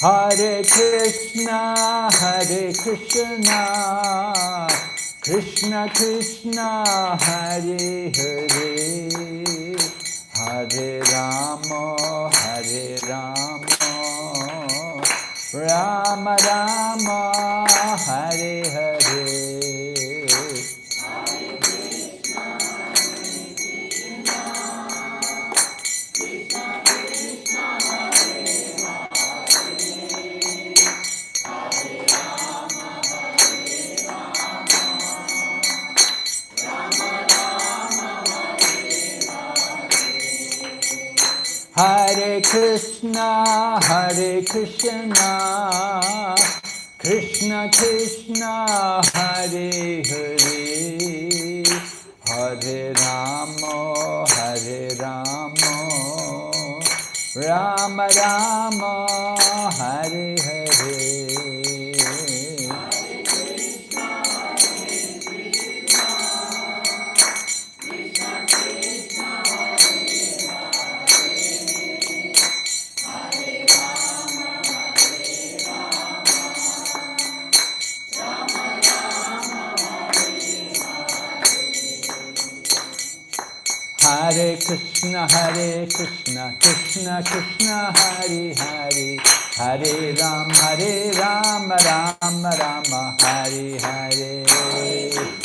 Hare Krishna, Hare Krishna, Krishna Krishna, Hare Hare, Hare Rama, Hare Rama, Rama Rama, Krishna, Hare Krishna, Krishna Krishna, Hare Hare, Hare Rama, Hare Rama, Rama Rama, Hare Hare. Krishna, Hare Krishna, Krishna Krishna, Hare Hare, Hare Ram, Hare Ram, Ram Rama, Hare Hare.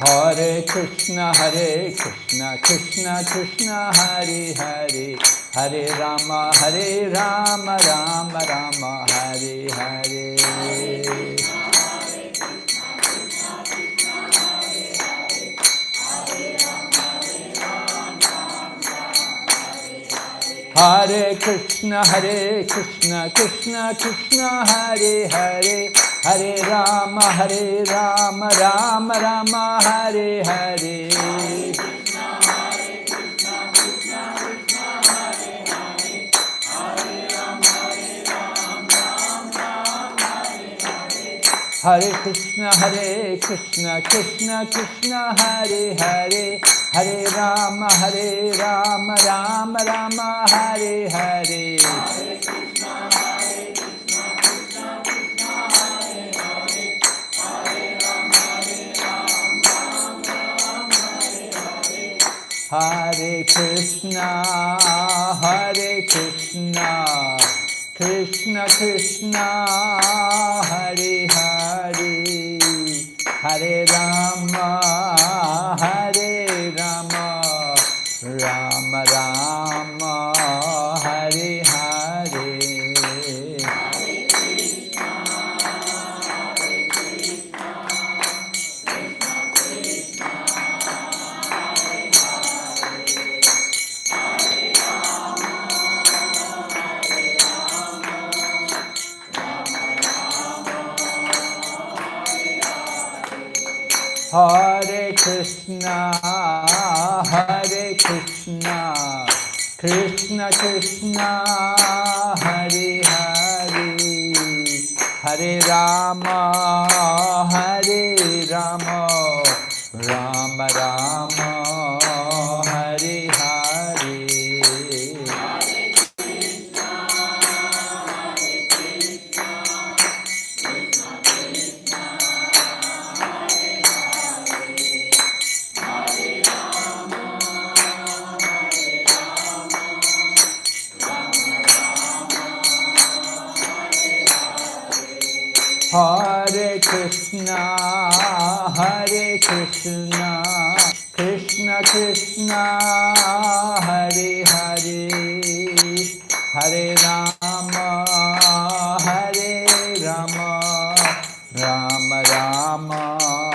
Hare Krishna, Hare Krishna, Krishna Krishna, Hare Hare, Hare Rama, Hare Rama, Rama Rama, Hare Hare. Hare Krishna, Hare Krishna, Krishna Krishna, Hare Hare, Hare Rama, Hare Rama, Rama Rama, Hare Hare. Hare Krishna, Hare Krishna, Krishna Krishna, Hare Hare, Hare Rama, Hare Rama, Rama Rama, Hare Hare. Hare Krishna, Hare Krishna, Krishna Krishna, Hare Hare, Hare Rama, Hare Hare Krishna, Hare Krishna, Krishna Krishna, Hare Hare, Hare Rama, Hare Rama, Rama Rama, Krishna, Hare Krishna, Krishna Krishna, Hare Hare, Hare Rama, Hare Rama, Rama Rama,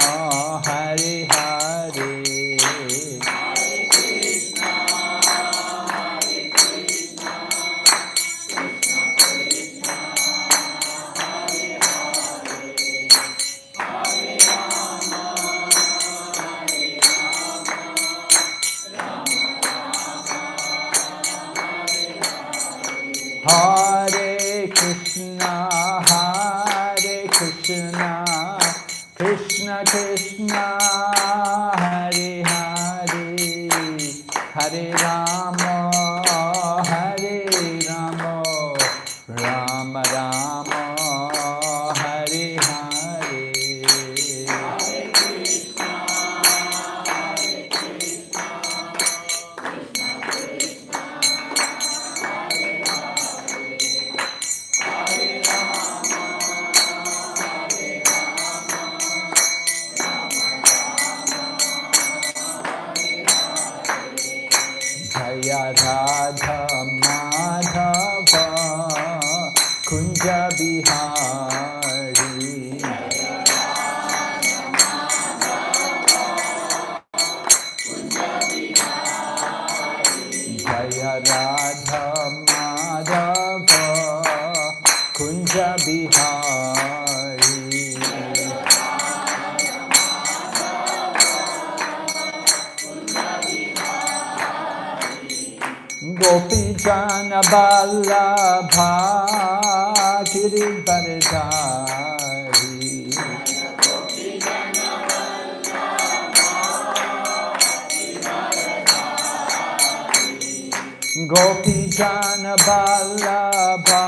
Jana Vallabha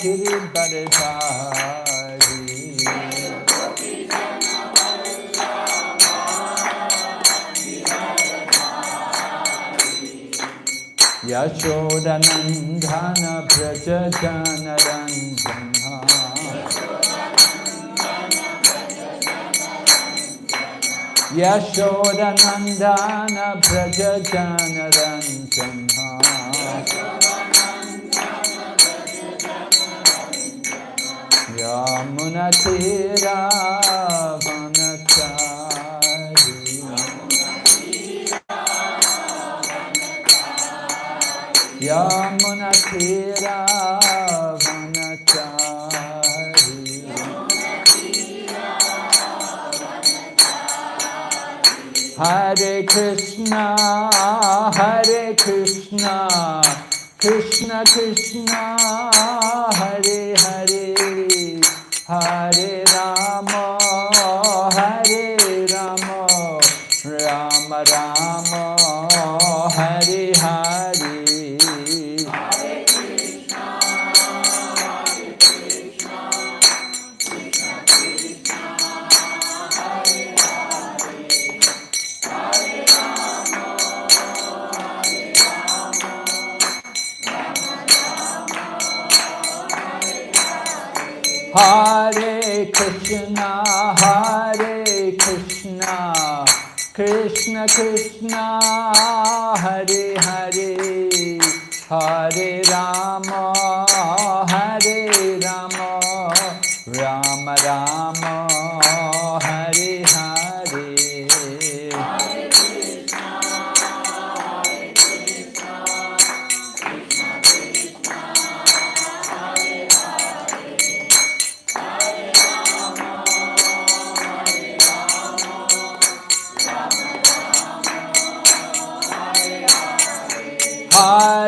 Girivardhari Yashodanandana Braja Janaranjana Yashodanandana Yamunatira Vanachari Yamunatira Vanachari Hare Krishna, Hare Krishna, Krishna Krishna, Hare, Hare Rama, Hare Rama, Rama Rama, Hare Hare. Hare Krishna Hare Hare Hare Ram Hare Ram Ram Ram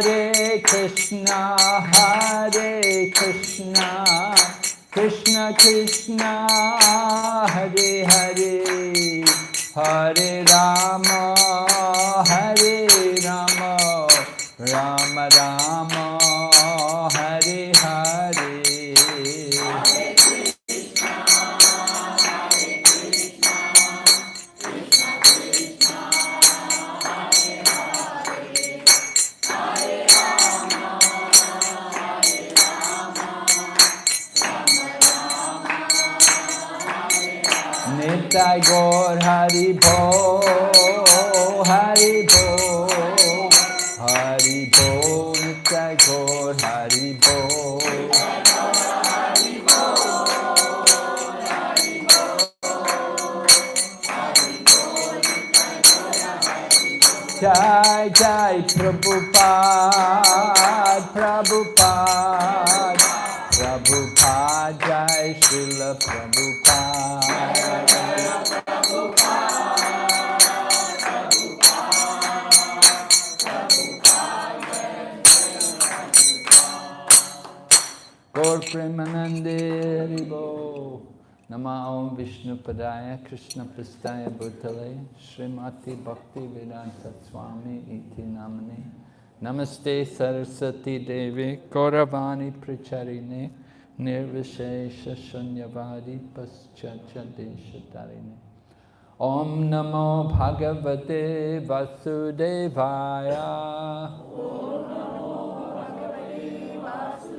Hare Krishna, Hare Krishna, Krishna Krishna, Hare Hare, Hare Rama, Hare Rama, Rama Rama, Nitai Gaur Hari Bo, Hari Bo, Hari Bo, Nitai Gaur Hari Bo. Jai Jai Prabhupada, Prabhupada, Prabhupada Jai Srila Prabhupada. Nama Om Vishnu Padaya Krishna Prastaya Bhutale Srimati Bhakti Vedanta Swami Iti Namane Namaste Saraswati Devi Gauravani Pracharine Nirvishesha Shunyavadi Paschacha Deshatarine. Om Namo Bhagavate Vasudevaya. Om Namo Bhagavate Vasudevaya.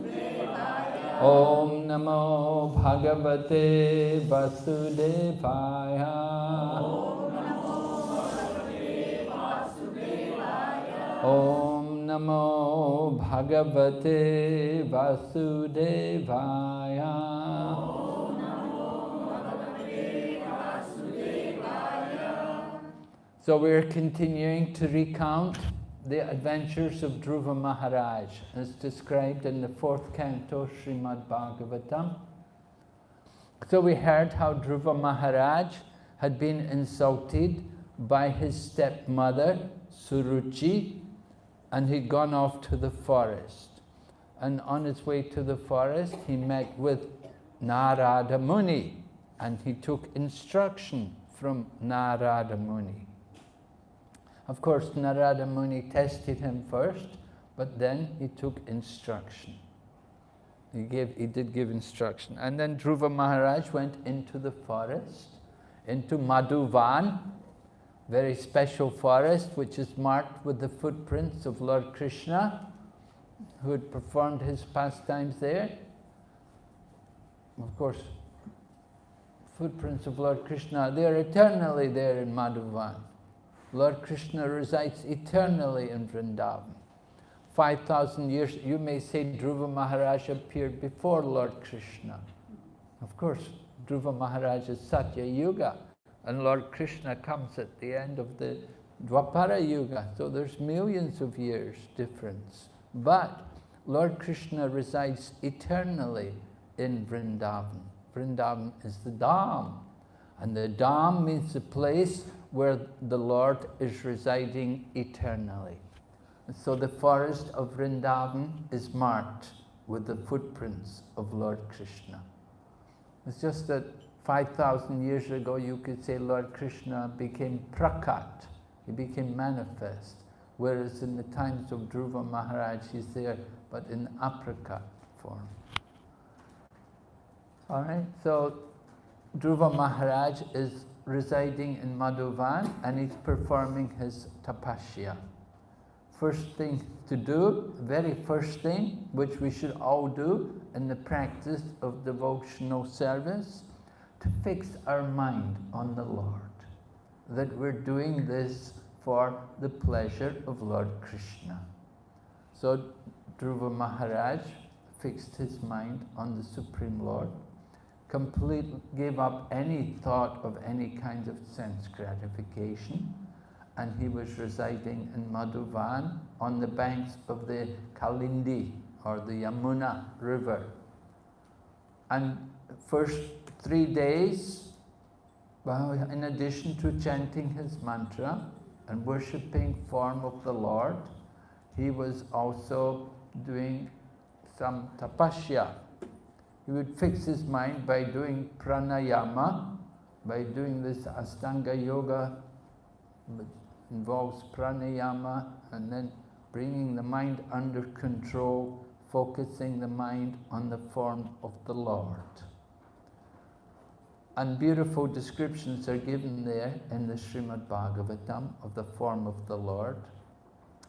Om Namo Bhagavate Vasudevaya. So we're continuing to recount the adventures of Dhruva Maharaj as described in the fourth canto Srimad Bhagavatam. So we heard how Dhruva Maharaj had been insulted by his stepmother, Suruchi, and he'd gone off to the forest. And on his way to the forest, he met with Narada Muni, and he took instruction from Narada Muni. Of course, Narada Muni tested him first, but then he took instruction. He, gave, he did give instruction. And then Dhruva Maharaj went into the forest, into Madhuvan, very special forest, which is marked with the footprints of Lord Krishna, who had performed his pastimes there. Of course, footprints of Lord Krishna, they are eternally there in Madhuvan. Lord Krishna resides eternally in Vrindavan. 5,000 years, you may say Dhruva Maharaj appeared before Lord Krishna. Of course, Dhruva Maharaj is Satya Yuga, and Lord Krishna comes at the end of the Dwapara Yuga, so there's millions of years difference. But Lord Krishna resides eternally in Vrindavan. Vrindavan is the Dham, and the Dham means the place where the Lord is residing eternally. so the forest of Vrindavan is marked with the footprints of Lord Krishna. It's just that 5,000 years ago you could say Lord Krishna became prakat, he became manifest, whereas in the times of Dhruva Maharaj he's there but in aprakat form. All right, so Dhruva Maharaj is residing in Madhuvan and he's performing his tapasya. First thing to do, very first thing, which we should all do in the practice of devotional service, to fix our mind on the Lord. That we're doing this for the pleasure of Lord Krishna. So Dhruva Maharaj fixed his mind on the Supreme Lord complete, gave up any thought of any kind of sense gratification and he was residing in Madhuvan on the banks of the Kalindi or the Yamuna river. And first three days, well, in addition to chanting his mantra and worshipping form of the Lord, he was also doing some tapasya, he would fix his mind by doing pranayama, by doing this Astanga Yoga, which involves pranayama, and then bringing the mind under control, focusing the mind on the form of the Lord. And beautiful descriptions are given there in the Srimad Bhagavatam of the form of the Lord.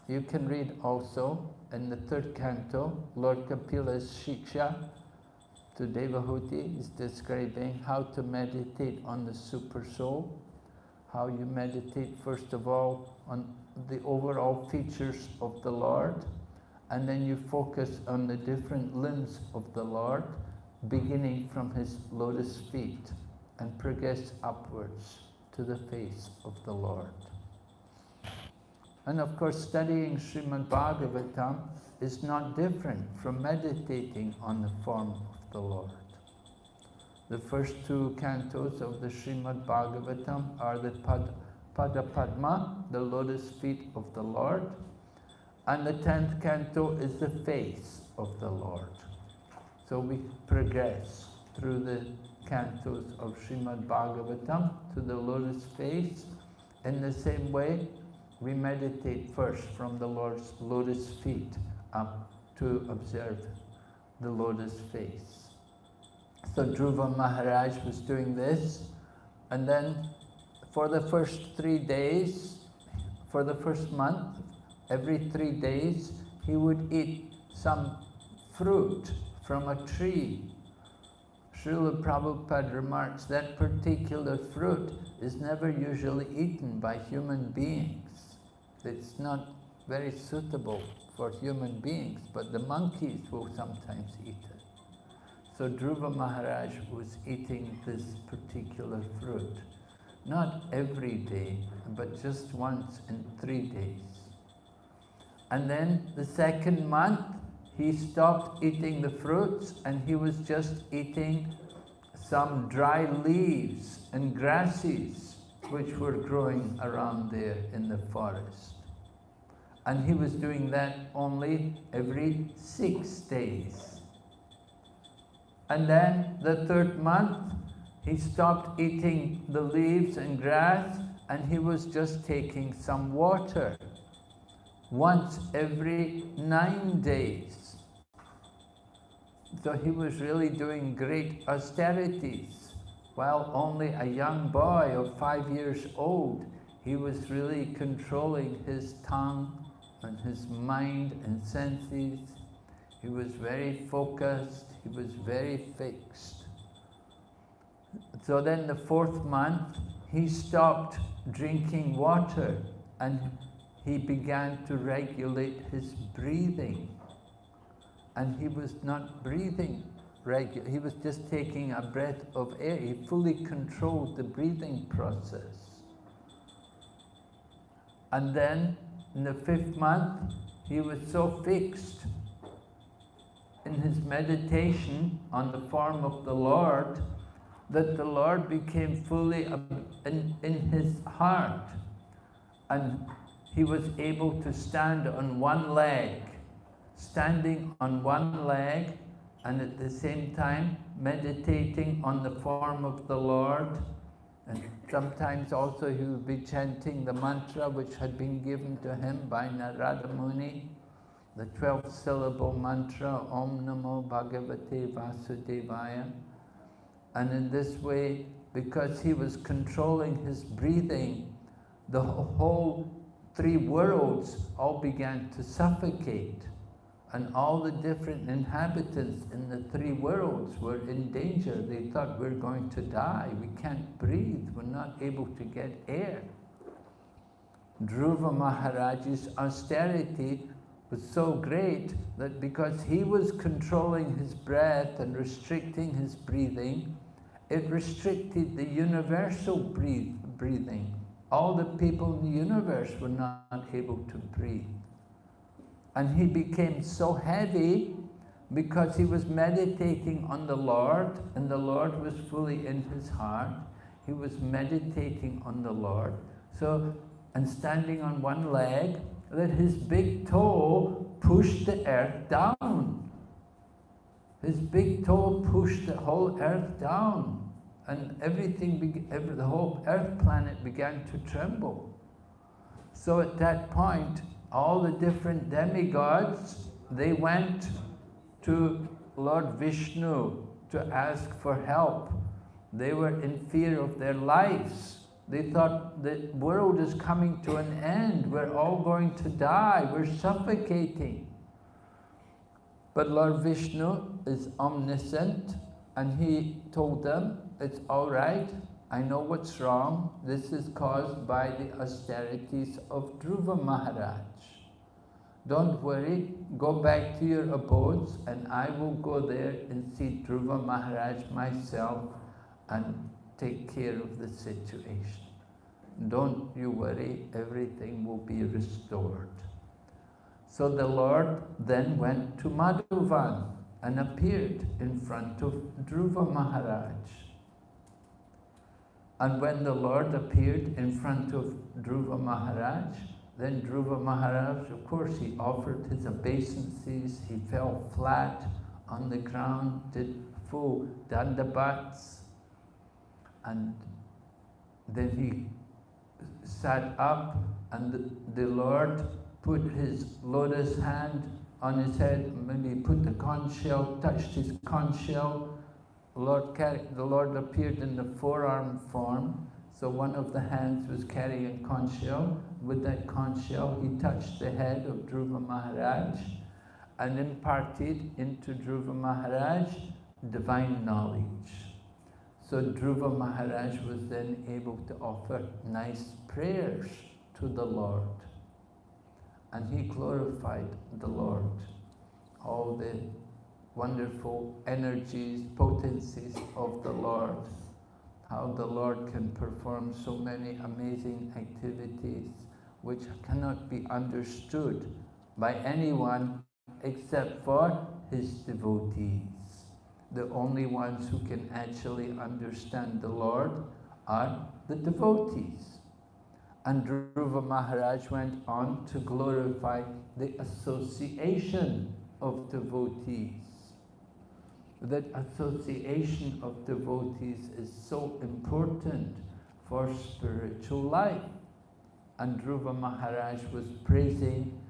You can read also in the third canto, Lord Kapila's Shiksha, to Devahuti is describing how to meditate on the super soul, how you meditate first of all on the overall features of the Lord, and then you focus on the different limbs of the Lord, beginning from his lotus feet and progress upwards to the face of the Lord. And of course, studying Srimad Bhagavatam is not different from meditating on the form the Lord. The first two cantos of the Srimad Bhagavatam are the Pad, Pada Padma, the lotus feet of the Lord, and the tenth canto is the face of the Lord. So we progress through the cantos of Srimad Bhagavatam to the lotus face. In the same way, we meditate first from the Lord's lotus feet up to observe the lotus face. So Dhruva Maharaj was doing this. And then for the first three days, for the first month, every three days, he would eat some fruit from a tree. Srila Prabhupada remarks that particular fruit is never usually eaten by human beings. It's not very suitable for human beings, but the monkeys will sometimes eat it. So Dhruva Maharaj was eating this particular fruit, not every day, but just once in three days. And then the second month, he stopped eating the fruits and he was just eating some dry leaves and grasses which were growing around there in the forest. And he was doing that only every six days. And then the third month, he stopped eating the leaves and grass and he was just taking some water once every nine days. So he was really doing great austerities. While only a young boy of five years old, he was really controlling his tongue and his mind and senses. He was very focused, he was very fixed. So then the fourth month, he stopped drinking water and he began to regulate his breathing. And he was not breathing regular. He was just taking a breath of air. He fully controlled the breathing process. And then in the fifth month, he was so fixed in his meditation on the form of the Lord that the Lord became fully in, in his heart. And he was able to stand on one leg, standing on one leg, and at the same time meditating on the form of the Lord. And sometimes also he would be chanting the mantra which had been given to him by Narada Muni, the 12 syllable mantra, Om Namo Bhagavate Vasudevaya. And in this way, because he was controlling his breathing, the whole three worlds all began to suffocate. And all the different inhabitants in the three worlds were in danger. They thought, we're going to die. We can't breathe. We're not able to get air. Dhruva Maharaj's austerity was so great that because he was controlling his breath and restricting his breathing, it restricted the universal breathe, breathing. All the people in the universe were not able to breathe. And he became so heavy because he was meditating on the Lord and the Lord was fully in his heart. He was meditating on the Lord. So, and standing on one leg, that his big toe pushed the earth down. His big toe pushed the whole earth down. And everything, every, the whole earth planet began to tremble. So at that point, all the different demigods, they went to Lord Vishnu to ask for help. They were in fear of their lives. They thought the world is coming to an end. We're all going to die. We're suffocating. But Lord Vishnu is omniscient and he told them, it's all right. I know what's wrong. This is caused by the austerities of Dhruva Maharaj. Don't worry, go back to your abodes and I will go there and see Dhruva Maharaj myself and take care of the situation. Don't you worry, everything will be restored. So the Lord then went to Madhuvan and appeared in front of Dhruva Maharaj. And when the Lord appeared in front of Dhruva Maharaj, then Dhruva Maharaj, of course, he offered his obeisances, he fell flat on the ground, did full dandavats, and then he sat up and the, Lord put his lotus hand on his head, he put the conch shell, touched his conch shell, Lord, the Lord appeared in the forearm form, so one of the hands was carrying conch shell. With that conch shell, he touched the head of Dhruva Maharaj and imparted into Dhruva Maharaj divine knowledge. So Dhruva Maharaj was then able to offer nice prayers to the Lord. And he glorified the Lord. All the wonderful energies, potencies of the Lord how the Lord can perform so many amazing activities which cannot be understood by anyone except for his devotees. The only ones who can actually understand the Lord are the devotees. And Dhruva Maharaj went on to glorify the association of devotees. That association of devotees is so important for spiritual life. And Dhruva Maharaj was praising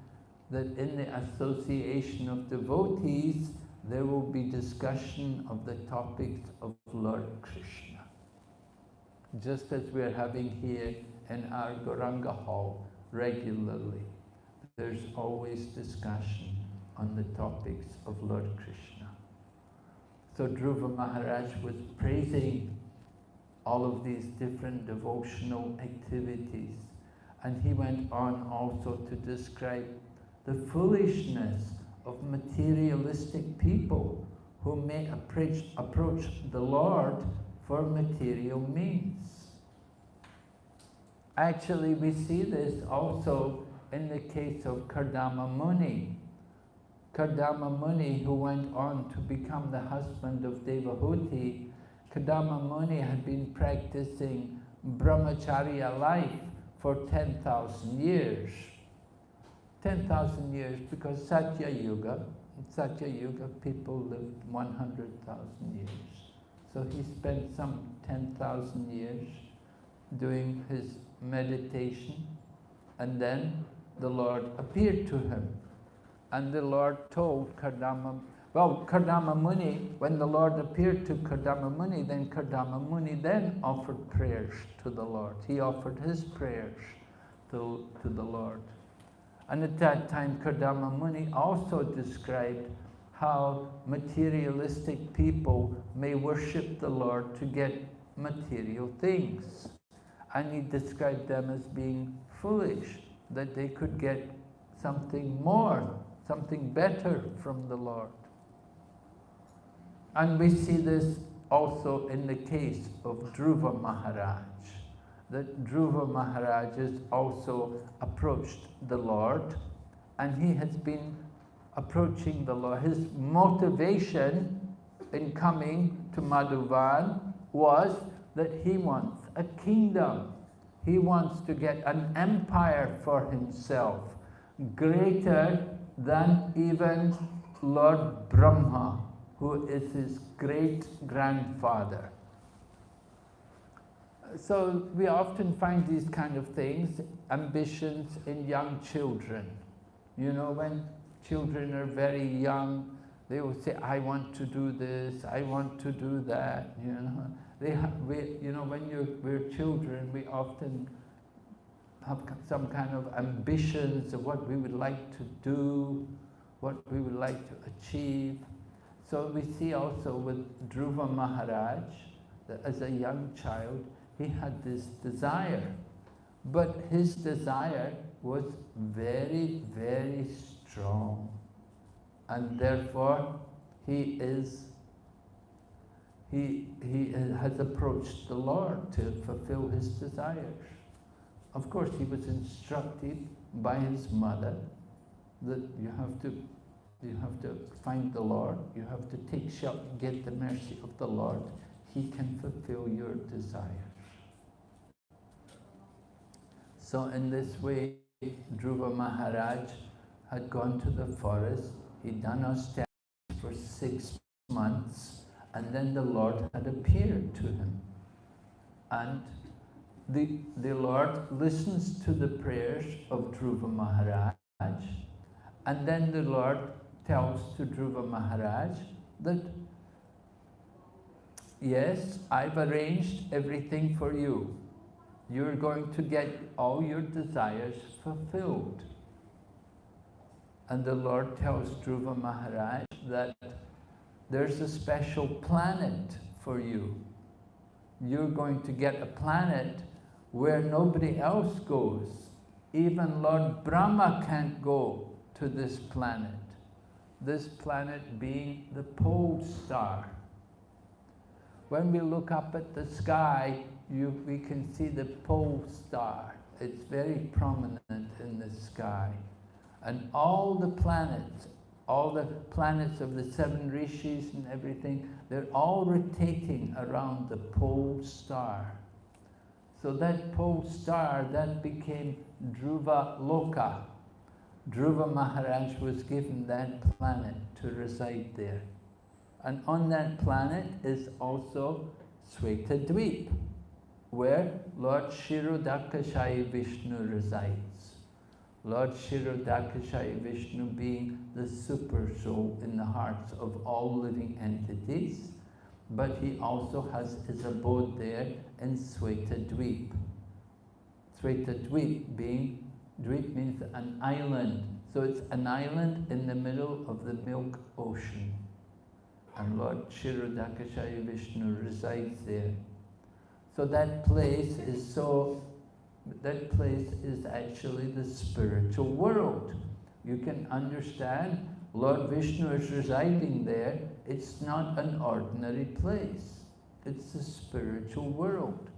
that in the association of devotees, there will be discussion of the topics of Lord Krishna. Just as we're having here in our Gauranga hall regularly, there's always discussion on the topics of Lord Krishna. So Dhruva Maharaj was praising all of these different devotional activities and he went on also to describe the foolishness of materialistic people who may approach, approach the Lord for material means. Actually, we see this also in the case of Kardama Muni. Kardama Muni, who went on to become the husband of Devahuti, Kardama Muni had been practicing brahmacharya life for 10,000 years. 10,000 years because Satya Yuga, Satya Yuga people lived 100,000 years. So he spent some 10,000 years doing his meditation and then the Lord appeared to him. And the Lord told Kardama, well, Kardama Muni, when the Lord appeared to Kardama Muni, then Kardama Muni then offered prayers to the Lord. He offered his prayers to, to the Lord. And at that time, Kardama Muni also described how materialistic people may worship the Lord to get material things. And he described them as being foolish, that they could get something more, something better from the Lord. And we see this also in the case of Dhruva Maharaj that Dhruva Maharaj has also approached the Lord and he has been approaching the Lord. His motivation in coming to Madhuvan was that he wants a kingdom. He wants to get an empire for himself, greater than even Lord Brahma, who is his great-grandfather so we often find these kind of things, ambitions in young children. You know, when children are very young, they will say, I want to do this, I want to do that, you know. They have, we, you know, when you're, we're children, we often have some kind of ambitions of what we would like to do, what we would like to achieve. So we see also with Dhruva Maharaj, that as a young child, he had this desire. But his desire was very, very strong. And therefore, he is, he, he has approached the Lord to fulfill his desires. Of course, he was instructed by his mother that you have to you have to find the Lord, you have to take shelter, get the mercy of the Lord. He can fulfill your desire. So in this way, Dhruva Maharaj had gone to the forest, he'd done austerities for six months, and then the Lord had appeared to him. And the, the Lord listens to the prayers of Dhruva Maharaj, and then the Lord tells to Dhruva Maharaj that, yes, I've arranged everything for you you're going to get all your desires fulfilled. And the Lord tells Dhruva Maharaj that there's a special planet for you. You're going to get a planet where nobody else goes. Even Lord Brahma can't go to this planet. This planet being the pole star. When we look up at the sky, you, we can see the pole star. It's very prominent in the sky. And all the planets, all the planets of the seven rishis and everything, they're all rotating around the pole star. So that pole star, that became Dhruva Loka. Dhruva Maharaj was given that planet to reside there. And on that planet is also Dweep, where Lord Kshirodakashayi Vishnu resides. Lord Kshirodakashayi Vishnu being the super soul in the hearts of all living entities, but he also has his abode there in Dweep. Dweep being, Dweep means an island, so it's an island in the middle of the Milk Ocean. And Lord Kshirodakashayi Vishnu resides there. So that place is so, that place is actually the spiritual world. You can understand Lord Vishnu is residing there. It's not an ordinary place. It's the spiritual world.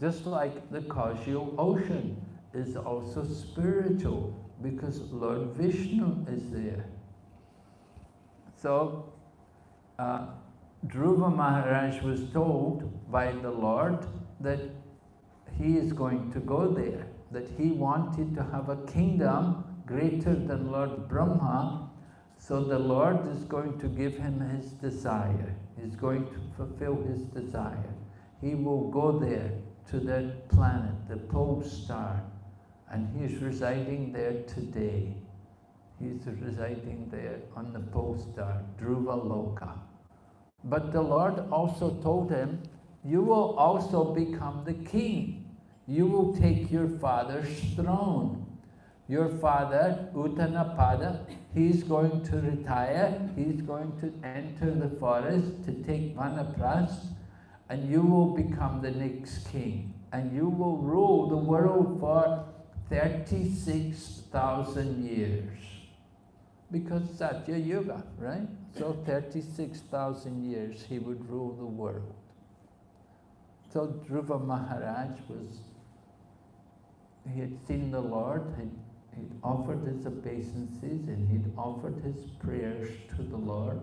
Just like the causal ocean is also spiritual because Lord Vishnu is there. So uh, Dhruva Maharaj was told by the Lord that he is going to go there, that he wanted to have a kingdom greater than Lord Brahma, so the Lord is going to give him his desire. He's going to fulfill his desire. He will go there to that planet, the pole star, and he's residing there today. He's residing there on the pole star, Dhruva Loka. But the Lord also told him, you will also become the king. You will take your father's throne. Your father, Uttanapada, he's going to retire, he's going to enter the forest to take Vanaprast, and you will become the next king. And you will rule the world for 36,000 years. Because Satya Yuga, right? So 36,000 years he would rule the world. So Dhruva Maharaj was, he had seen the Lord, he'd, he'd offered his obeisances and he'd offered his prayers to the Lord.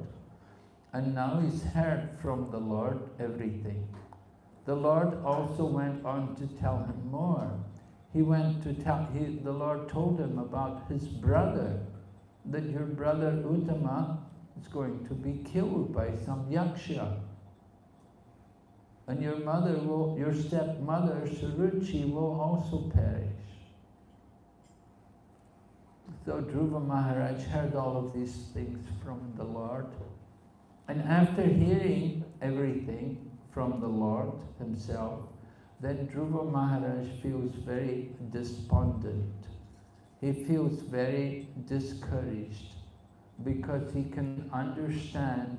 And now he's heard from the Lord everything. The Lord also went on to tell him more. He went to tell, he, the Lord told him about his brother, that your brother Uttama is going to be killed by some yaksha. And your mother will, your stepmother Suruchi will also perish. So Dhruva Maharaj heard all of these things from the Lord. And after hearing everything from the Lord himself, then Dhruva Maharaj feels very despondent. He feels very discouraged because he can understand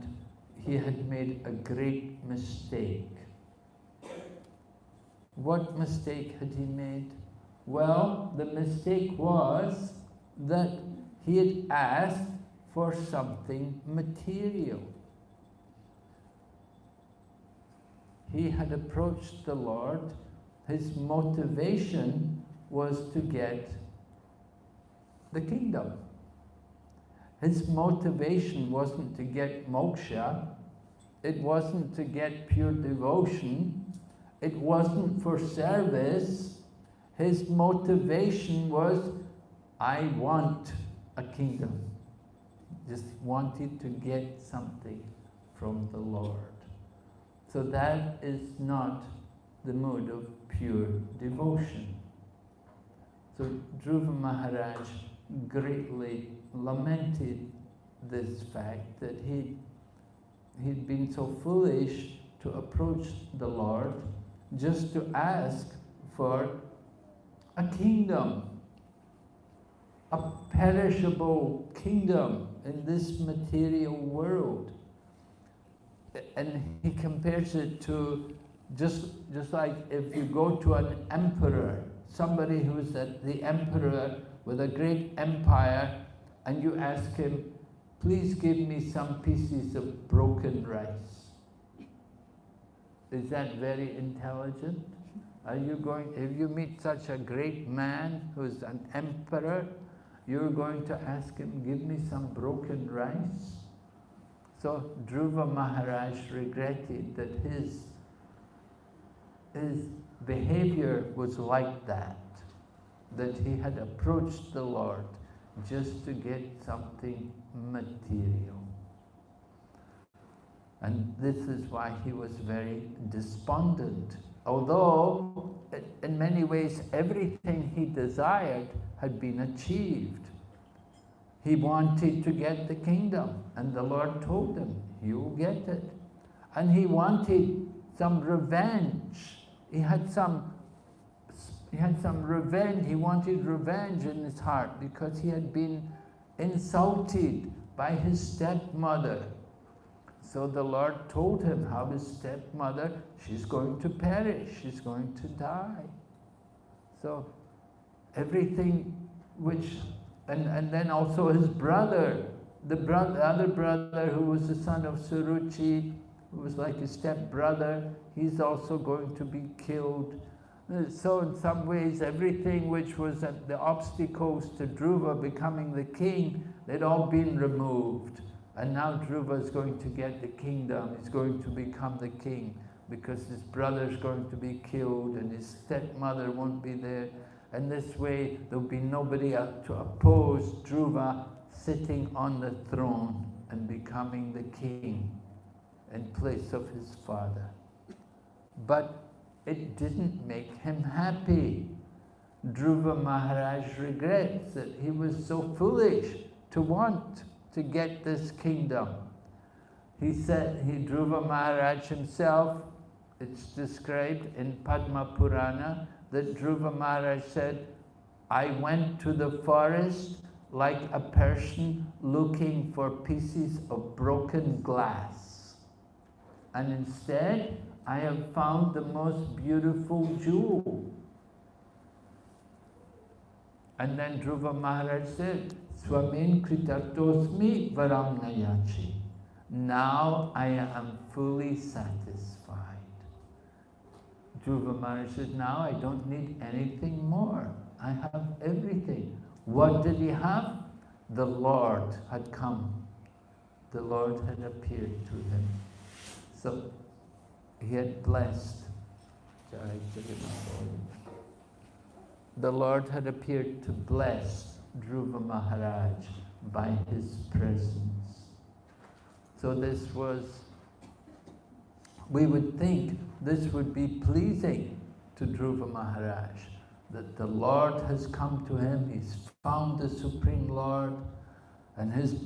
he had made a great mistake. What mistake had he made? Well, the mistake was that he had asked for something material. He had approached the Lord. His motivation was to get the kingdom. His motivation wasn't to get moksha, it wasn't to get pure devotion, it wasn't for service. His motivation was, I want a kingdom. Just wanted to get something from the Lord. So that is not the mood of pure devotion. So Dhruva Maharaj greatly lamented this fact that he he'd been so foolish to approach the Lord just to ask for a kingdom, a perishable kingdom in this material world. And he compares it to just, just like if you go to an emperor, somebody who's the emperor with a great empire and you ask him, please give me some pieces of broken rice. Is that very intelligent? Are you going, if you meet such a great man who's an emperor, you're going to ask him, give me some broken rice? So Dhruva Maharaj regretted that his, his behavior was like that, that he had approached the Lord just to get something material. And this is why he was very despondent. Although, in many ways, everything he desired had been achieved. He wanted to get the kingdom, and the Lord told him, you'll get it. And he wanted some revenge. He had some, he had some revenge, he wanted revenge in his heart because he had been insulted by his stepmother. So the Lord told him how his stepmother, she's going to perish, she's going to die. So everything which and, and then also his brother, the brother, other brother who was the son of Suruchi, who was like his step-brother, he's also going to be killed. So in some ways, everything which was the obstacles to Dhruva becoming the king, they'd all been removed. And now Dhruva is going to get the kingdom, he's going to become the king because his brother's going to be killed and his stepmother won't be there. And this way, there'll be nobody to oppose Dhruva sitting on the throne and becoming the king in place of his father. But it didn't make him happy. Dhruva Maharaj regrets that he was so foolish to want to get this kingdom. He said, he Dhruva Maharaj himself, it's described in Padma Purana, that Dhruva Maharaj said, I went to the forest like a person looking for pieces of broken glass. And instead, I have found the most beautiful jewel. And then Dhruva Maharaj said, Swamin kritatosmi varam nayachi. Now I am fully satisfied. Dhruva Maharaj said, now I don't need anything more. I have everything. What did he have? The Lord had come. The Lord had appeared to him. So he had blessed. The Lord had appeared to bless Dhruva Maharaj by his presence. So this was we would think this would be pleasing to Dhruva Maharaj, that the Lord has come to him, he's found the Supreme Lord, and his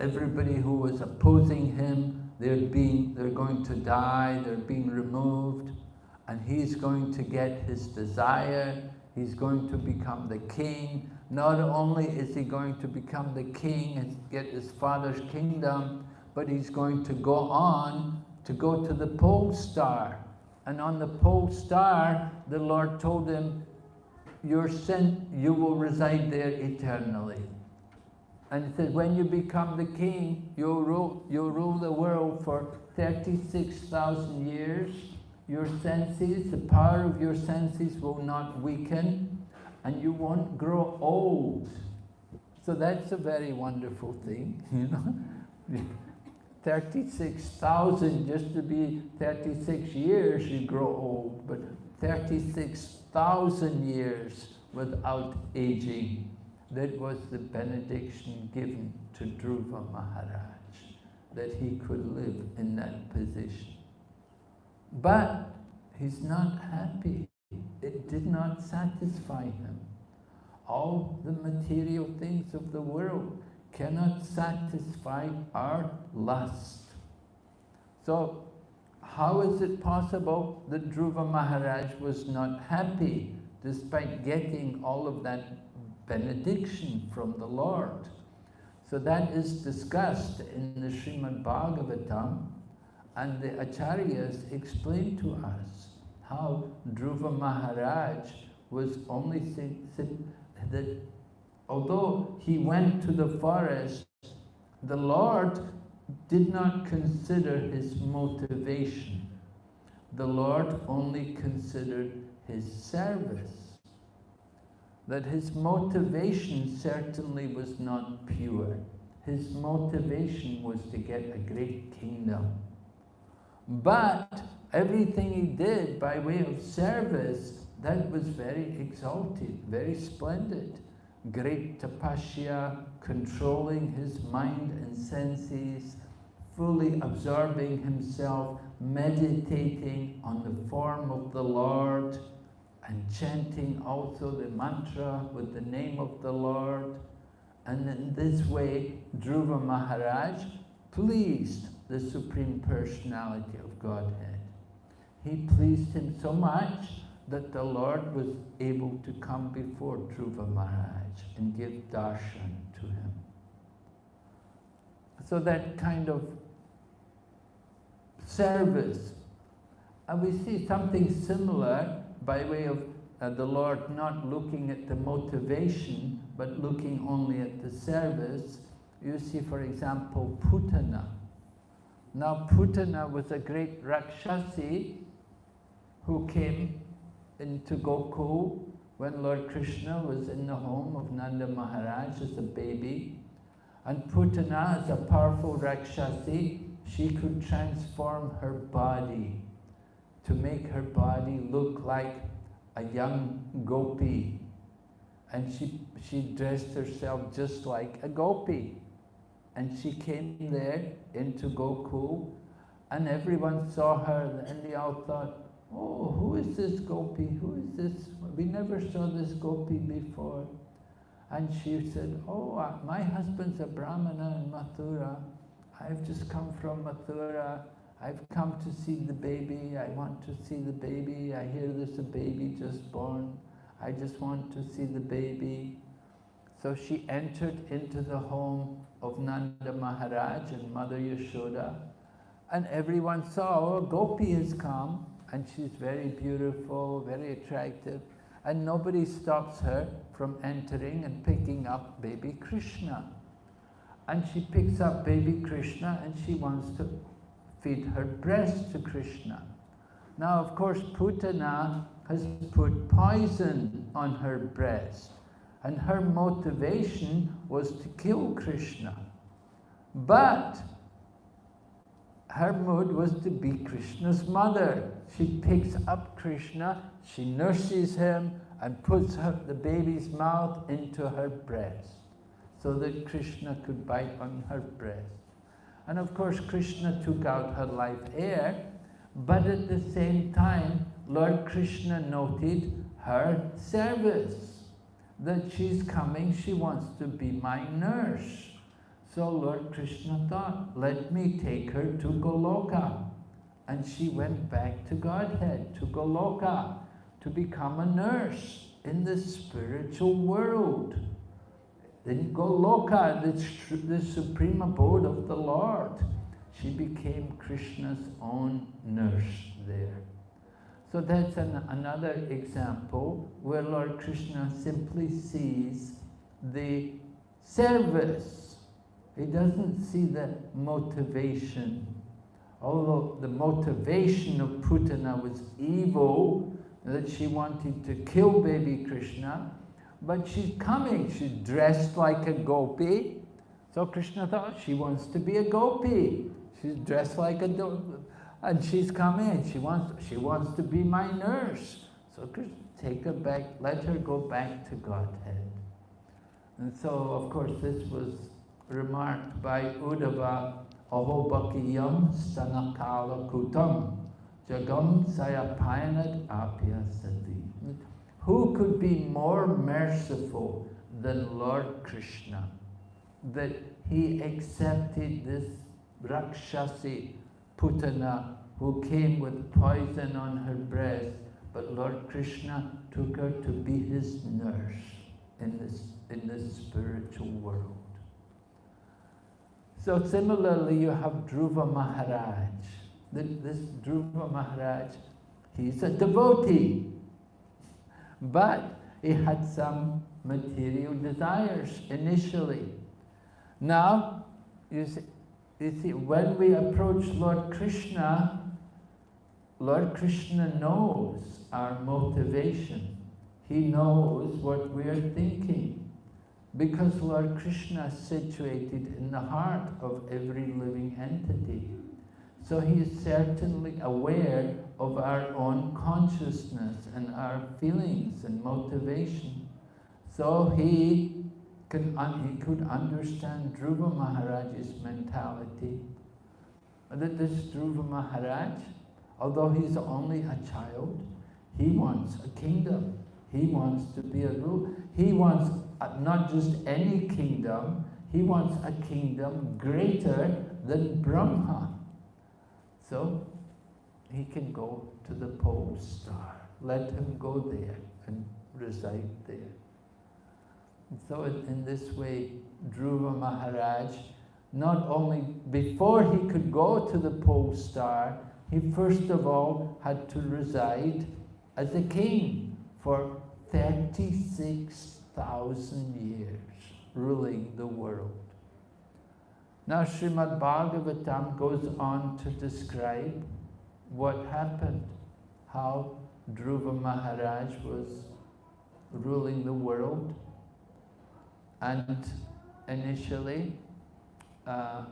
everybody who was opposing him, they're, being, they're going to die, they're being removed, and he's going to get his desire, he's going to become the king. Not only is he going to become the king and get his father's kingdom, but he's going to go on to go to the pole star. And on the pole star, the Lord told him, you're sent, you will reside there eternally. And he said, when you become the king, you'll rule, you'll rule the world for 36,000 years. Your senses, the power of your senses will not weaken, and you won't grow old. So that's a very wonderful thing, you know. 36,000 just to be 36 years, you grow old, but 36,000 years without aging. That was the benediction given to Dhruva Maharaj, that he could live in that position. But he's not happy. It did not satisfy him. All the material things of the world cannot satisfy our lust. So how is it possible that Dhruva Maharaj was not happy despite getting all of that benediction from the Lord? So that is discussed in the Srimad Bhagavatam and the Acharyas explain to us how Dhruva Maharaj was only that although he went to the forest, the Lord did not consider his motivation. The Lord only considered his service. That his motivation certainly was not pure. His motivation was to get a great kingdom. But everything he did by way of service, that was very exalted, very splendid. Great tapasya, controlling his mind and senses, fully absorbing himself, meditating on the form of the Lord, and chanting also the mantra with the name of the Lord. And in this way, Dhruva Maharaj pleased the Supreme Personality of Godhead. He pleased him so much that the Lord was able to come before Dhruva Maharaj and give darshan to him. So that kind of service. And we see something similar by way of uh, the Lord not looking at the motivation, but looking only at the service. You see, for example, Putana. Now, Putana was a great Rakshasi who came into Gokul when Lord Krishna was in the home of Nanda Maharaj as a baby. And Putana, as a powerful Rakshasi, she could transform her body to make her body look like a young gopi. And she, she dressed herself just like a gopi. And she came there into Gokul, and everyone saw her, and they all thought, oh, who is this gopi? Who is this? We never saw this gopi before. And she said, oh, uh, my husband's a brahmana in Mathura. I've just come from Mathura. I've come to see the baby. I want to see the baby. I hear there's a baby just born. I just want to see the baby. So she entered into the home of Nanda Maharaj and Mother Yashoda. And everyone saw, oh, Gopi has come. And she's very beautiful, very attractive. And nobody stops her from entering and picking up baby Krishna. And she picks up baby Krishna and she wants to feed her breast to Krishna. Now, of course, Putana has put poison on her breast, and her motivation was to kill Krishna. But her mood was to be Krishna's mother. She picks up Krishna, she nurses him, and puts her, the baby's mouth into her breast so that Krishna could bite on her breast. And of course, Krishna took out her life air, but at the same time, Lord Krishna noted her service, that she's coming, she wants to be my nurse. So Lord Krishna thought, let me take her to Goloka. And she went back to Godhead, to Goloka, to become a nurse in the spiritual world. Then Goloka, the, the supreme abode of the Lord. She became Krishna's own nurse there. So that's an, another example where Lord Krishna simply sees the service. He doesn't see the motivation. Although the motivation of Putana was evil, that she wanted to kill baby Krishna, but she's coming. She's dressed like a gopi. So Krishna thought she wants to be a gopi. She's dressed like a and she's coming. She wants she wants to be my nurse. So Krishna, take her back. Let her go back to Godhead. And so, of course, this was remarked by Uddhava, Ahobakiyam stanakala kutam jagam sayapayanad apyasati. Who could be more merciful than Lord Krishna? That he accepted this Rakshasi Putana who came with poison on her breast, but Lord Krishna took her to be his nurse in this, in this spiritual world. So similarly, you have Dhruva Maharaj. This Dhruva Maharaj, he's a devotee. But he had some material desires initially. Now, you see, you see, when we approach Lord Krishna, Lord Krishna knows our motivation. He knows what we are thinking. Because Lord Krishna is situated in the heart of every living entity. So he is certainly aware of our own consciousness and our feelings and motivation. So he, can, he could understand Dhruva Maharaj's mentality. That this Dhruva Maharaj, although he's only a child, he wants a kingdom. He wants to be a ruler. He wants uh, not just any kingdom, he wants a kingdom greater than Brahma. So he can go to the pole star. Let him go there and reside there. And so in this way, Dhruva Maharaj, not only before he could go to the pole star, he first of all had to reside as a king for 36,000 years, ruling the world. Now Srimad Bhagavatam goes on to describe what happened, how Dhruva Maharaj was ruling the world. And initially uh,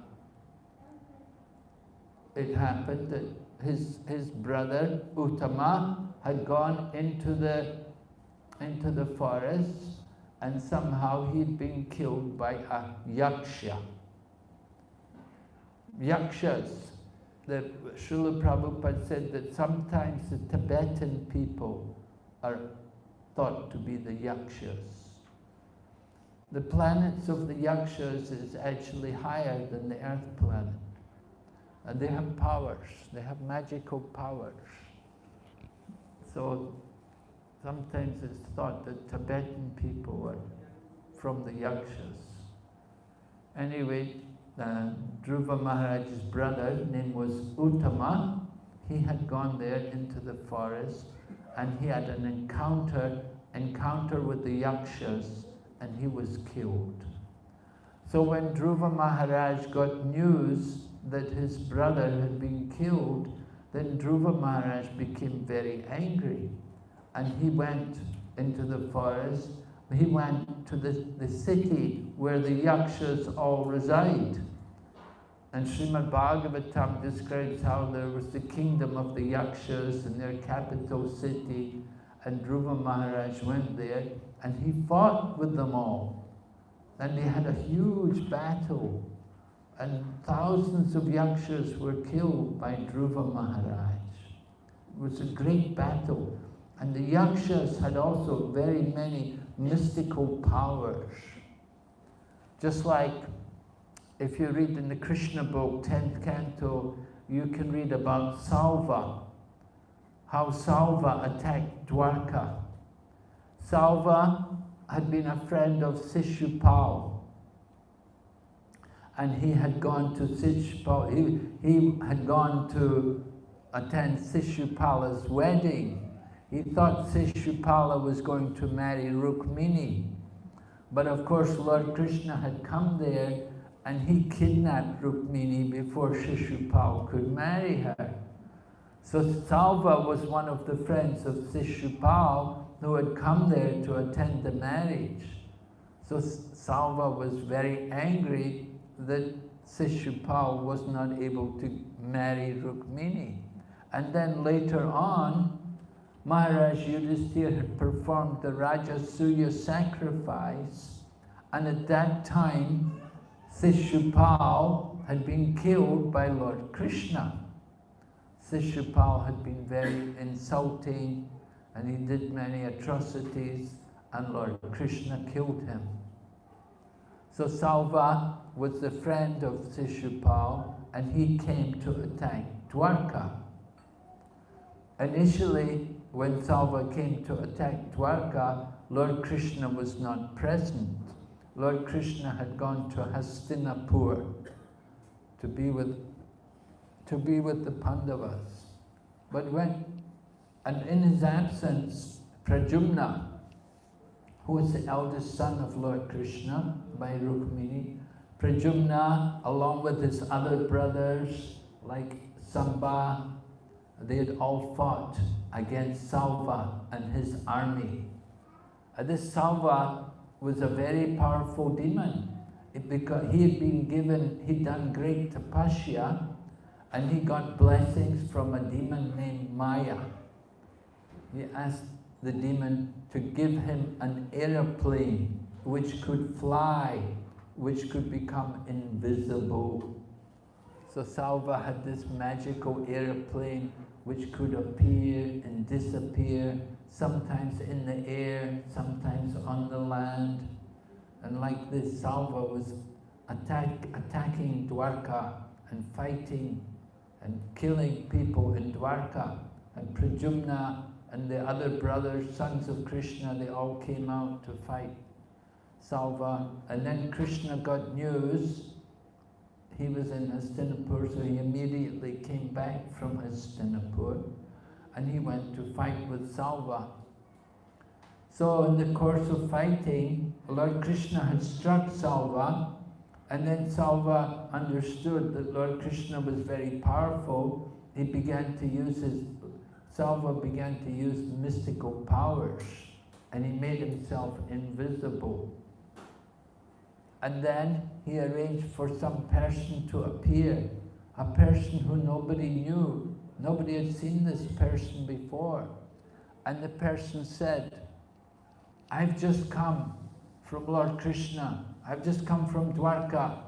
it happened that his, his brother Uttama had gone into the, into the forest and somehow he'd been killed by a yaksha yakshas. The Srila Prabhupada said that sometimes the Tibetan people are thought to be the yakshas. The planets of the yakshas is actually higher than the earth planet. And they have powers, they have magical powers. So sometimes it's thought that Tibetan people are from the yakshas. Anyway, uh, Dhruva Maharaj's brother, name was Uttama, he had gone there into the forest and he had an encounter, encounter with the Yakshas and he was killed. So when Dhruva Maharaj got news that his brother had been killed, then Dhruva Maharaj became very angry and he went into the forest. He went to the, the city where the Yakshas all reside. And Srimad Bhagavatam describes how there was the kingdom of the Yakshas and their capital city, and Dhruva Maharaj went there, and he fought with them all. And they had a huge battle, and thousands of Yakshas were killed by Dhruva Maharaj. It was a great battle. And the Yakshas had also very many mystical powers. Just like if you read in the Krishna book, 10th canto, you can read about Salva, how Salva attacked Dwarka. Salva had been a friend of Sishupal, and he had gone to Sishupal, he, he had gone to attend Sishupala's wedding. He thought Sishupala was going to marry Rukmini. But of course, Lord Krishna had come there and he kidnapped Rukmini before Shishupal could marry her. So Salva was one of the friends of Shishupal who had come there to attend the marriage. So Salva was very angry that Shishupal was not able to marry Rukmini. And then later on, Maharaj Yudhisthira had performed the Rajasuya sacrifice, and at that time, Sishupal had been killed by Lord Krishna. Sishupal had been very insulting and he did many atrocities and Lord Krishna killed him. So Salva was the friend of Sishupal and he came to attack Dwarka. Initially, when Salva came to attack Dwarka, Lord Krishna was not present. Lord Krishna had gone to Hastinapur to be with, to be with the Pandavas. But when, and in his absence, Pradyumna, who was the eldest son of Lord Krishna by Rukmini, Pradyumna, along with his other brothers, like Samba, they had all fought against Salva and his army. Uh, this Salva was a very powerful demon. It because he had been given, he'd done great tapasya, and he got blessings from a demon named Maya. He asked the demon to give him an aeroplane which could fly, which could become invisible. So Salva had this magical aeroplane which could appear and disappear, sometimes in the air, sometimes on the land. And like this, Salva was attack, attacking Dwarka and fighting and killing people in Dwarka. And Pradyumna and the other brothers, sons of Krishna, they all came out to fight Salva. And then Krishna got news. He was in Hastinapur, so he immediately came back from Hastinapur and he went to fight with Salva. So in the course of fighting, Lord Krishna had struck Salva and then Salva understood that Lord Krishna was very powerful. He began to use his, Salva began to use mystical powers and he made himself invisible. And then he arranged for some person to appear, a person who nobody knew. Nobody had seen this person before. And the person said, I've just come from Lord Krishna. I've just come from Dwarka.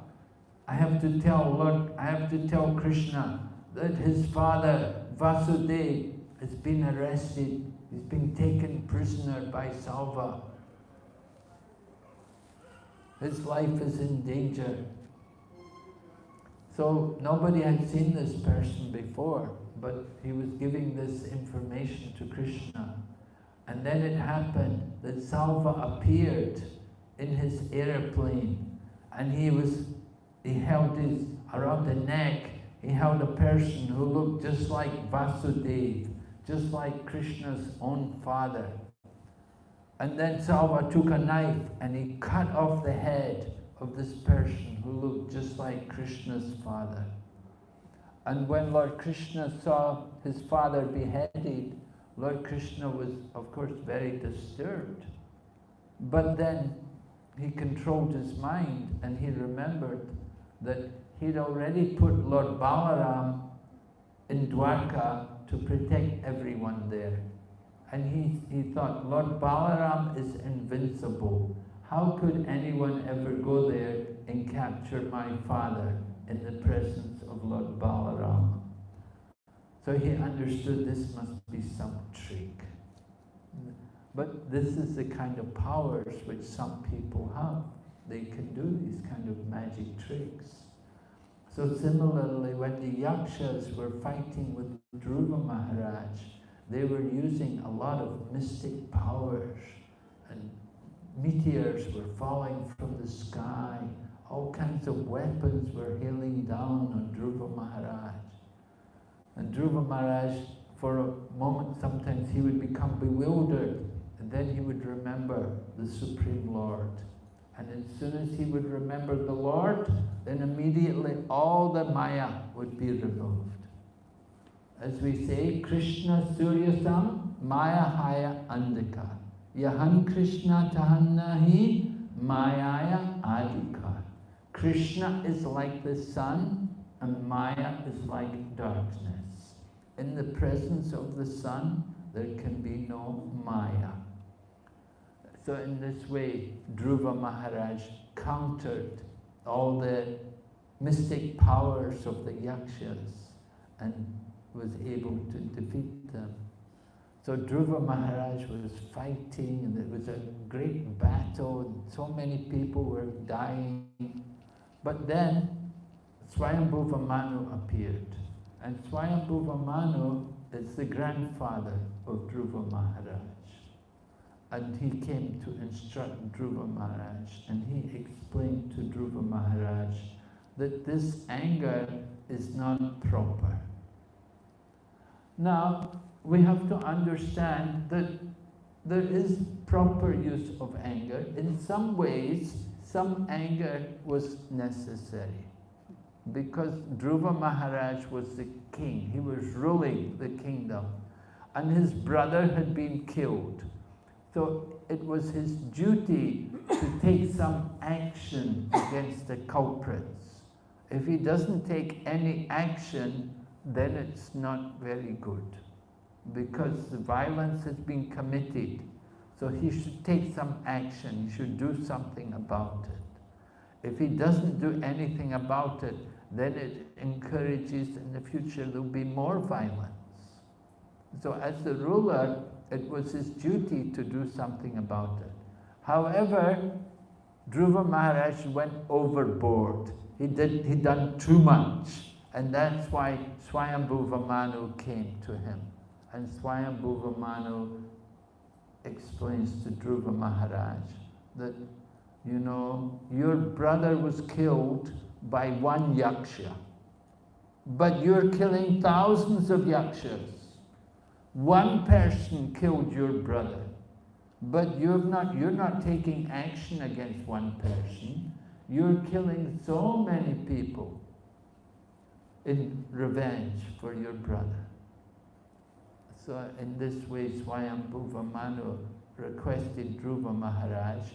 I have to tell Lord, I have to tell Krishna that his father, Vasudeva, has been arrested. He's been taken prisoner by Salva. His life is in danger. So nobody had seen this person before, but he was giving this information to Krishna. And then it happened that Salva appeared in his airplane and he was, he held his, around the neck, he held a person who looked just like Vasudeva, just like Krishna's own father. And then Salva took a knife and he cut off the head of this person who looked just like Krishna's father. And when Lord Krishna saw his father beheaded, Lord Krishna was, of course, very disturbed. But then he controlled his mind and he remembered that he'd already put Lord Balaram in Dwarka to protect everyone there. And he, he thought, Lord Balaram is invincible. How could anyone ever go there and capture my father in the presence of Lord Balaram? So he understood this must be some trick. But this is the kind of powers which some people have. They can do these kind of magic tricks. So similarly, when the Yakshas were fighting with Dhruva Maharaj, they were using a lot of mystic powers and meteors were falling from the sky. All kinds of weapons were hailing down on Dhruva Maharaj. And Dhruva Maharaj, for a moment, sometimes he would become bewildered and then he would remember the Supreme Lord. And as soon as he would remember the Lord, then immediately all the Maya would be removed. As we say, Krishna Suryasam Maya Haya Andika. Yahan Krishna Tahannahi Mayaya Adika. Krishna is like the sun and Maya is like darkness. In the presence of the sun, there can be no Maya. So in this way, Dhruva Maharaj countered all the mystic powers of the Yakshas and was able to defeat them. So Dhruva Maharaj was fighting and it was a great battle and so many people were dying. But then Swayambhuva Manu appeared. And Swayambhuva Manu is the grandfather of Dhruva Maharaj. And he came to instruct Dhruva Maharaj and he explained to Dhruva Maharaj that this anger is not proper. Now, we have to understand that there is proper use of anger. In some ways, some anger was necessary because Dhruva Maharaj was the king. He was ruling the kingdom and his brother had been killed. So it was his duty to take some action against the culprits. If he doesn't take any action, then it's not very good because the violence has been committed. So he should take some action, he should do something about it. If he doesn't do anything about it, then it encourages in the future there'll be more violence. So as the ruler, it was his duty to do something about it. However, Dhruva Maharaj went overboard. He did he done too much. And that's why Swayambhuva Manu came to him. And Swayambhuva Manu explains to Dhruva Maharaj that, you know, your brother was killed by one yaksha, but you're killing thousands of yakshas. One person killed your brother, but you're not, you're not taking action against one person. You're killing so many people in revenge for your brother. So in this way, Swayambhuva Manu requested Dhruva Maharaj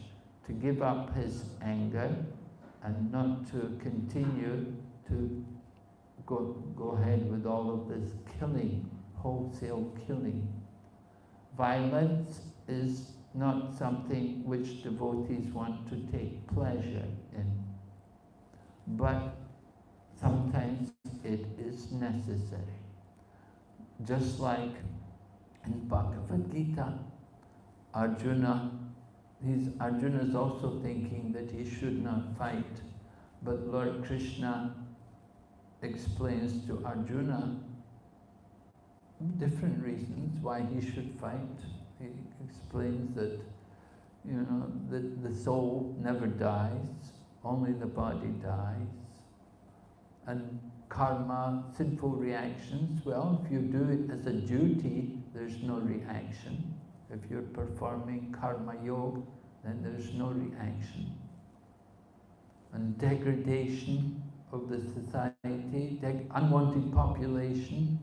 to give up his anger and not to continue to go, go ahead with all of this killing, wholesale killing. Violence is not something which devotees want to take pleasure in. But sometimes it is necessary. Just like in Bhagavad Gita, Arjuna, he's, Arjuna is also thinking that he should not fight. But Lord Krishna explains to Arjuna different reasons why he should fight. He explains that, you know, that the soul never dies, only the body dies. And karma, sinful reactions, well, if you do it as a duty, there's no reaction. If you're performing karma yoga, then there's no reaction. And degradation of the society, unwanted population,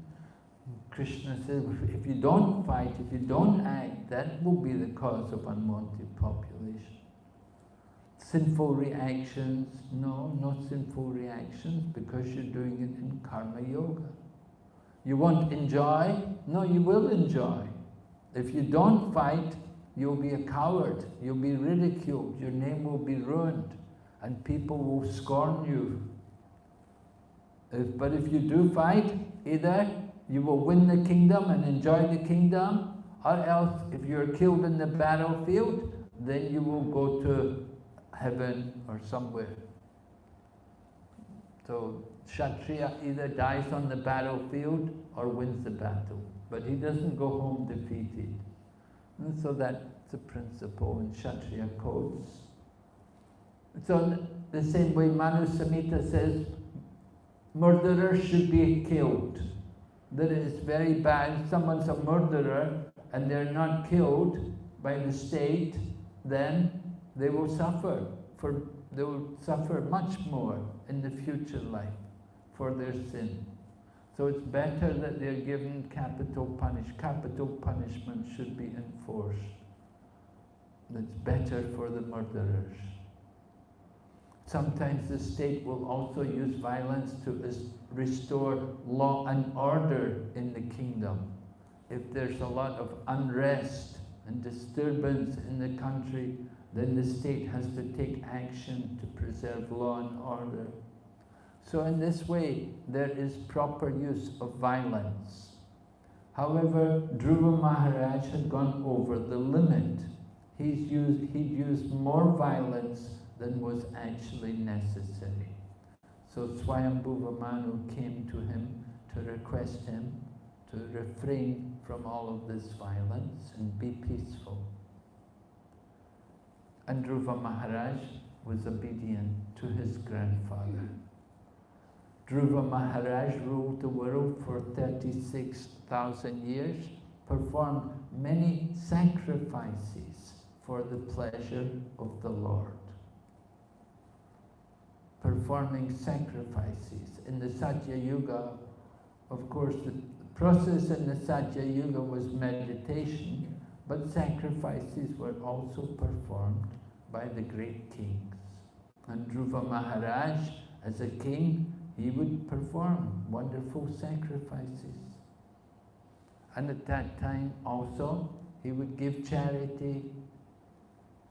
Krishna says, if you don't fight, if you don't act, that will be the cause of unwanted population. Sinful reactions, no, not sinful reactions because you're doing it in karma yoga. You won't enjoy? No, you will enjoy. If you don't fight, you'll be a coward, you'll be ridiculed, your name will be ruined, and people will scorn you. If, but if you do fight, either you will win the kingdom and enjoy the kingdom, or else if you're killed in the battlefield, then you will go to heaven or somewhere. So Kshatriya either dies on the battlefield or wins the battle, but he doesn't go home defeated. And so that's the principle in Kshatriya codes. So the same way Manu Samhita says, murderers should be killed. That is very bad. Someone's a murderer and they're not killed by the state, then they will suffer. For, they will suffer much more in the future life for their sin. So it's better that they're given capital punish. Capital punishment should be enforced. It's better for the murderers. Sometimes the state will also use violence to restore law and order in the kingdom. If there's a lot of unrest and disturbance in the country, then the state has to take action to preserve law and order. So in this way, there is proper use of violence. However, Dhruva Maharaj had gone over the limit. He's used, he'd used more violence than was actually necessary. So Swayambhuva Manu came to him to request him to refrain from all of this violence and be peaceful. And Dhruva Maharaj was obedient to his grandfather. Dhruva Maharaj ruled the world for 36,000 years, performed many sacrifices for the pleasure of the Lord performing sacrifices. In the Satya Yuga, of course, the process in the Satya Yuga was meditation, but sacrifices were also performed by the great kings. And Dhruva Maharaj, as a king, he would perform wonderful sacrifices. And at that time also, he would give charity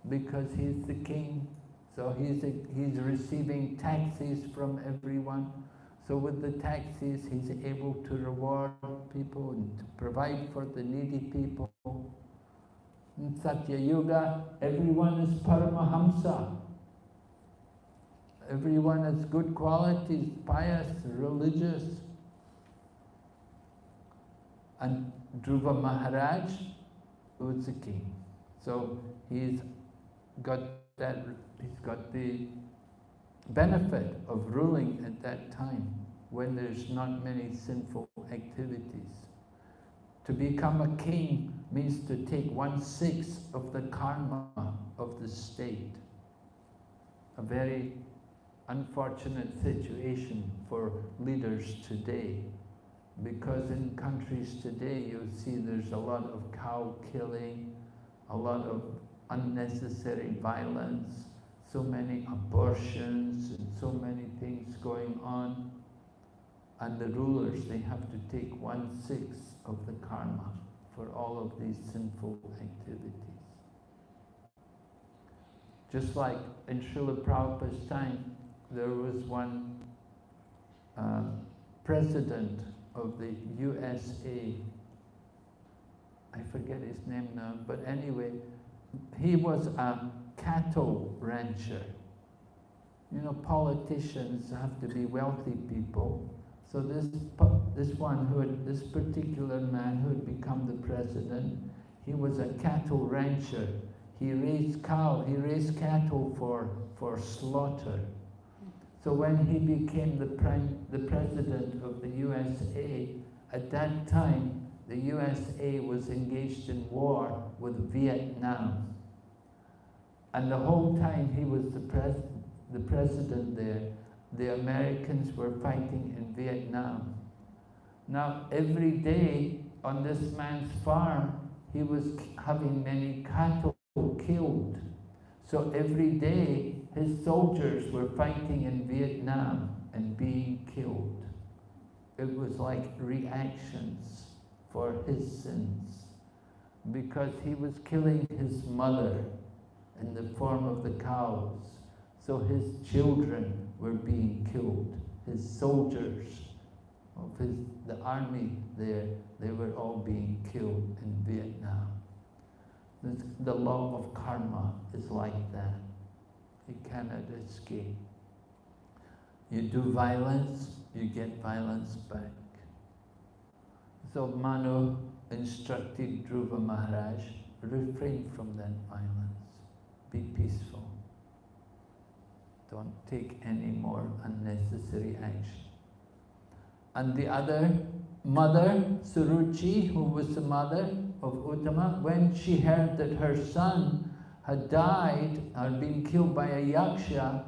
because he's the king. So he's, a, he's receiving taxes from everyone. So with the taxes, he's able to reward people and to provide for the needy people. In Satya Yuga, everyone is Paramahamsa. Everyone has good qualities, pious, religious. And Dhruva Maharaj was the king. So he's got that, he's got the benefit of ruling at that time when there's not many sinful activities. To become a king means to take one-sixth of the karma of the state. A very unfortunate situation for leaders today because in countries today you see there's a lot of cow killing, a lot of unnecessary violence, so many abortions and so many things going on. And the rulers, they have to take one-sixth of the karma for all of these sinful activities. Just like in Srila Prabhupada's time, there was one uh, president of the USA, I forget his name now, but anyway, he was a cattle rancher. You know, politicians have to be wealthy people. So this, this one who had, this particular man who had become the president, he was a cattle rancher. He raised cow, he raised cattle for, for slaughter. So when he became the, prime, the president of the USA, at that time, the USA was engaged in war with Vietnam. And the whole time he was the, pres the president there, the Americans were fighting in Vietnam. Now, every day on this man's farm, he was having many cattle killed. So every day, his soldiers were fighting in Vietnam and being killed. It was like reactions for his sins because he was killing his mother in the form of the cows. So his children were being killed. His soldiers of his, the army there, they were all being killed in Vietnam. This, the law of karma is like that. You cannot escape. You do violence, you get violence back. So Manu instructed Dhruva Maharaj, refrain from that violence. Be peaceful. Don't take any more unnecessary action. And the other mother, Suruchi, who was the mother of Uttama, when she heard that her son had died or been killed by a yaksha,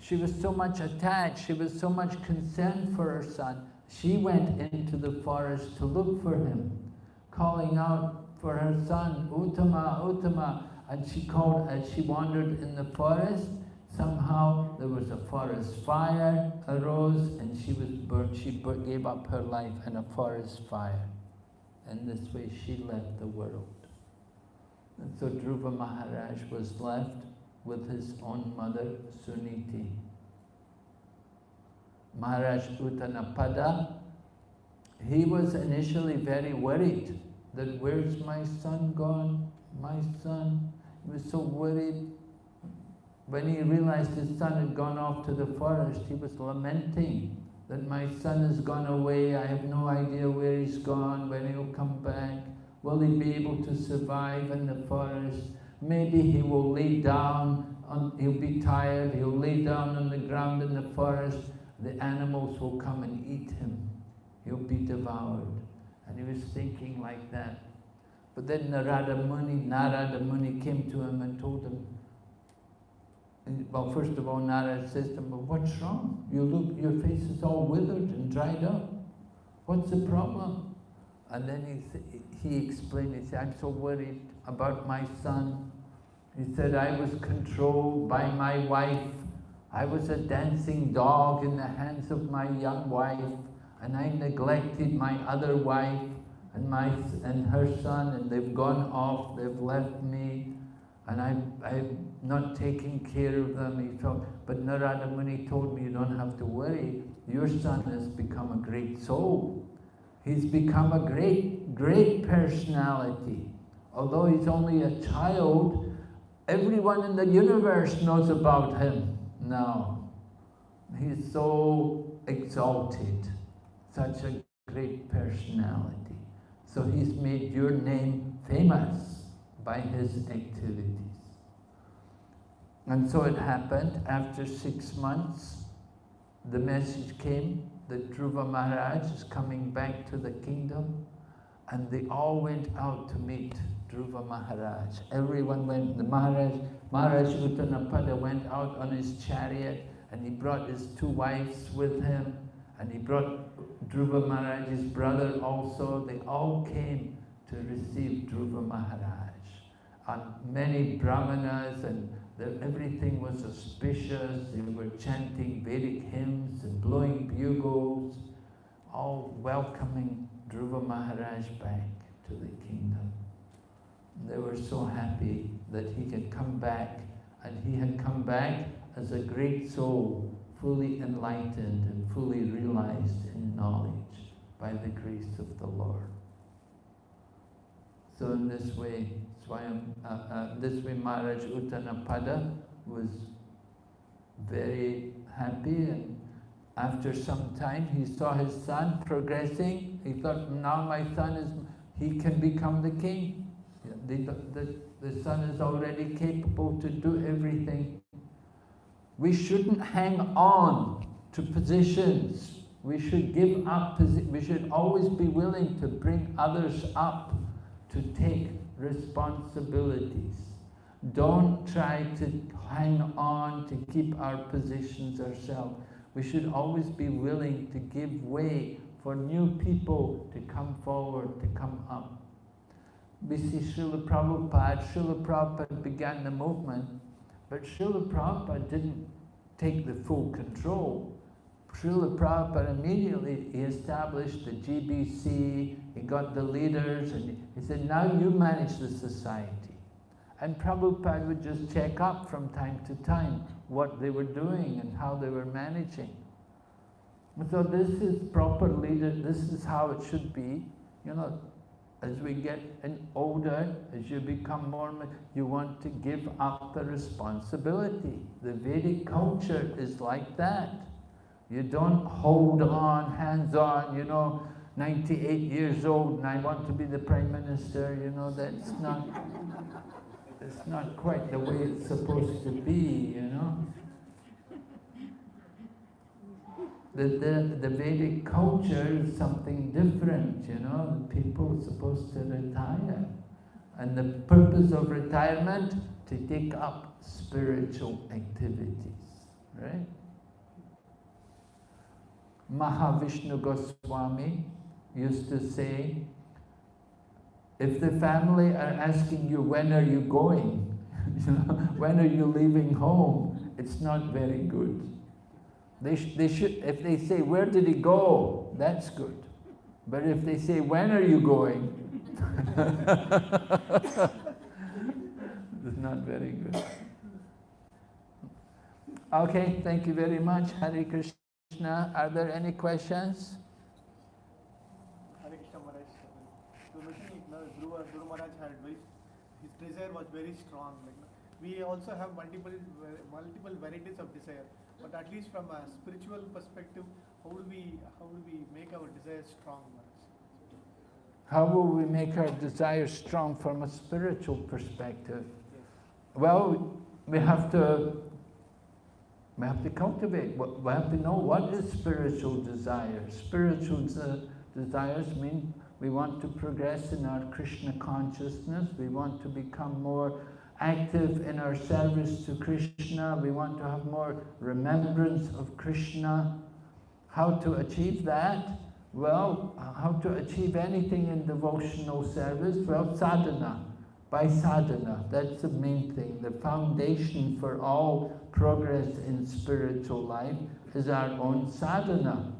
she was so much attached, she was so much concerned for her son. She went into the forest to look for him, calling out for her son, Uttama, Uttama, and she called as she wandered in the forest. Somehow there was a forest fire arose and she was burnt. She gave up her life in a forest fire. And this way she left the world. So Dhruva Maharaj was left with his own mother, Suniti. Maharaj Uttanapada, he was initially very worried that where's my son gone? My son. He was so worried. When he realized his son had gone off to the forest, he was lamenting that my son has gone away, I have no idea where he's gone, when he'll come back. Will he be able to survive in the forest? Maybe he will lay down, on, he'll be tired, he'll lay down on the ground in the forest, the animals will come and eat him. He'll be devoured. And he was thinking like that. But then Narada Muni, Narada Muni came to him and told him, well, first of all, Narada says to him, well, what's wrong? You look, your face is all withered and dried up. What's the problem? And then he, he explained, he said, I'm so worried about my son. He said, I was controlled by my wife. I was a dancing dog in the hands of my young wife, and I neglected my other wife and my and her son, and they've gone off, they've left me, and I've, I've not taken care of them. He thought, but Narada Muni told me you don't have to worry. Your son has become a great soul. He's become a great, great personality. Although he's only a child, everyone in the universe knows about him now. He's so exalted, such a great personality. So he's made your name famous by his activities. And so it happened, after six months, the message came that Dhruva Maharaj is coming back to the kingdom, and they all went out to meet Dhruva Maharaj. Everyone went, the Maharaj, Maharaj Uttanapada went out on his chariot, and he brought his two wives with him, and he brought Dhruva Maharaj's brother also, they all came to receive Dhruva Maharaj. And many brahmanas and everything was auspicious, they were chanting Vedic hymns and blowing bugles, all welcoming Dhruva Maharaj back to the kingdom. They were so happy that he had come back, and he had come back as a great soul, fully enlightened and fully realized in knowledge by the grace of the Lord. So in this way, Swayam, uh, uh, this way Maharaj Uttanapada was very happy and after some time he saw his son progressing. He thought, now my son is, he can become the king. The, the, the son is already capable to do everything. We shouldn't hang on to positions we should give up, we should always be willing to bring others up to take responsibilities. Don't try to hang on to keep our positions ourselves. We should always be willing to give way for new people to come forward, to come up. We see Srila Prabhupada, Srila Prabhupada began the movement, but Srila Prabhupada didn't take the full control. Srila Prabhupada immediately he established the GBC, he got the leaders, and he said, now you manage the society. And Prabhupada would just check up from time to time what they were doing and how they were managing. So this is proper leader, this is how it should be. You know, as we get older, as you become more, you want to give up the responsibility. The Vedic culture is like that. You don't hold on, hands on, you know, 98 years old and I want to be the Prime Minister, you know, that's not, that's not quite the way it's supposed to be, you know. The, the, the Vedic culture is something different, you know, people are supposed to retire. And the purpose of retirement, to take up spiritual activities, right? Mahavishnu Goswami used to say, if the family are asking you, when are you going? you know, when are you leaving home? It's not very good. They, sh they should, if they say, where did he go? That's good. But if they say, when are you going? it's not very good. Okay, thank you very much. Hare Krishna. Are there any questions? Hare Krishna Maharaj. So Dhruva, Dhruva Maharaj had his desire was very strong. We also have multiple multiple varieties of desire, but at least from a spiritual perspective, how do we how do we make our desire strong, How will we make our desire strong from a spiritual perspective? Yes. Well, we have to we have to cultivate, we have to know what is spiritual desire. Spiritual desires mean we want to progress in our Krishna consciousness, we want to become more active in our service to Krishna, we want to have more remembrance of Krishna. How to achieve that? Well, how to achieve anything in devotional service? Well, sadhana. By sadhana, that's the main thing. The foundation for all progress in spiritual life is our own sadhana.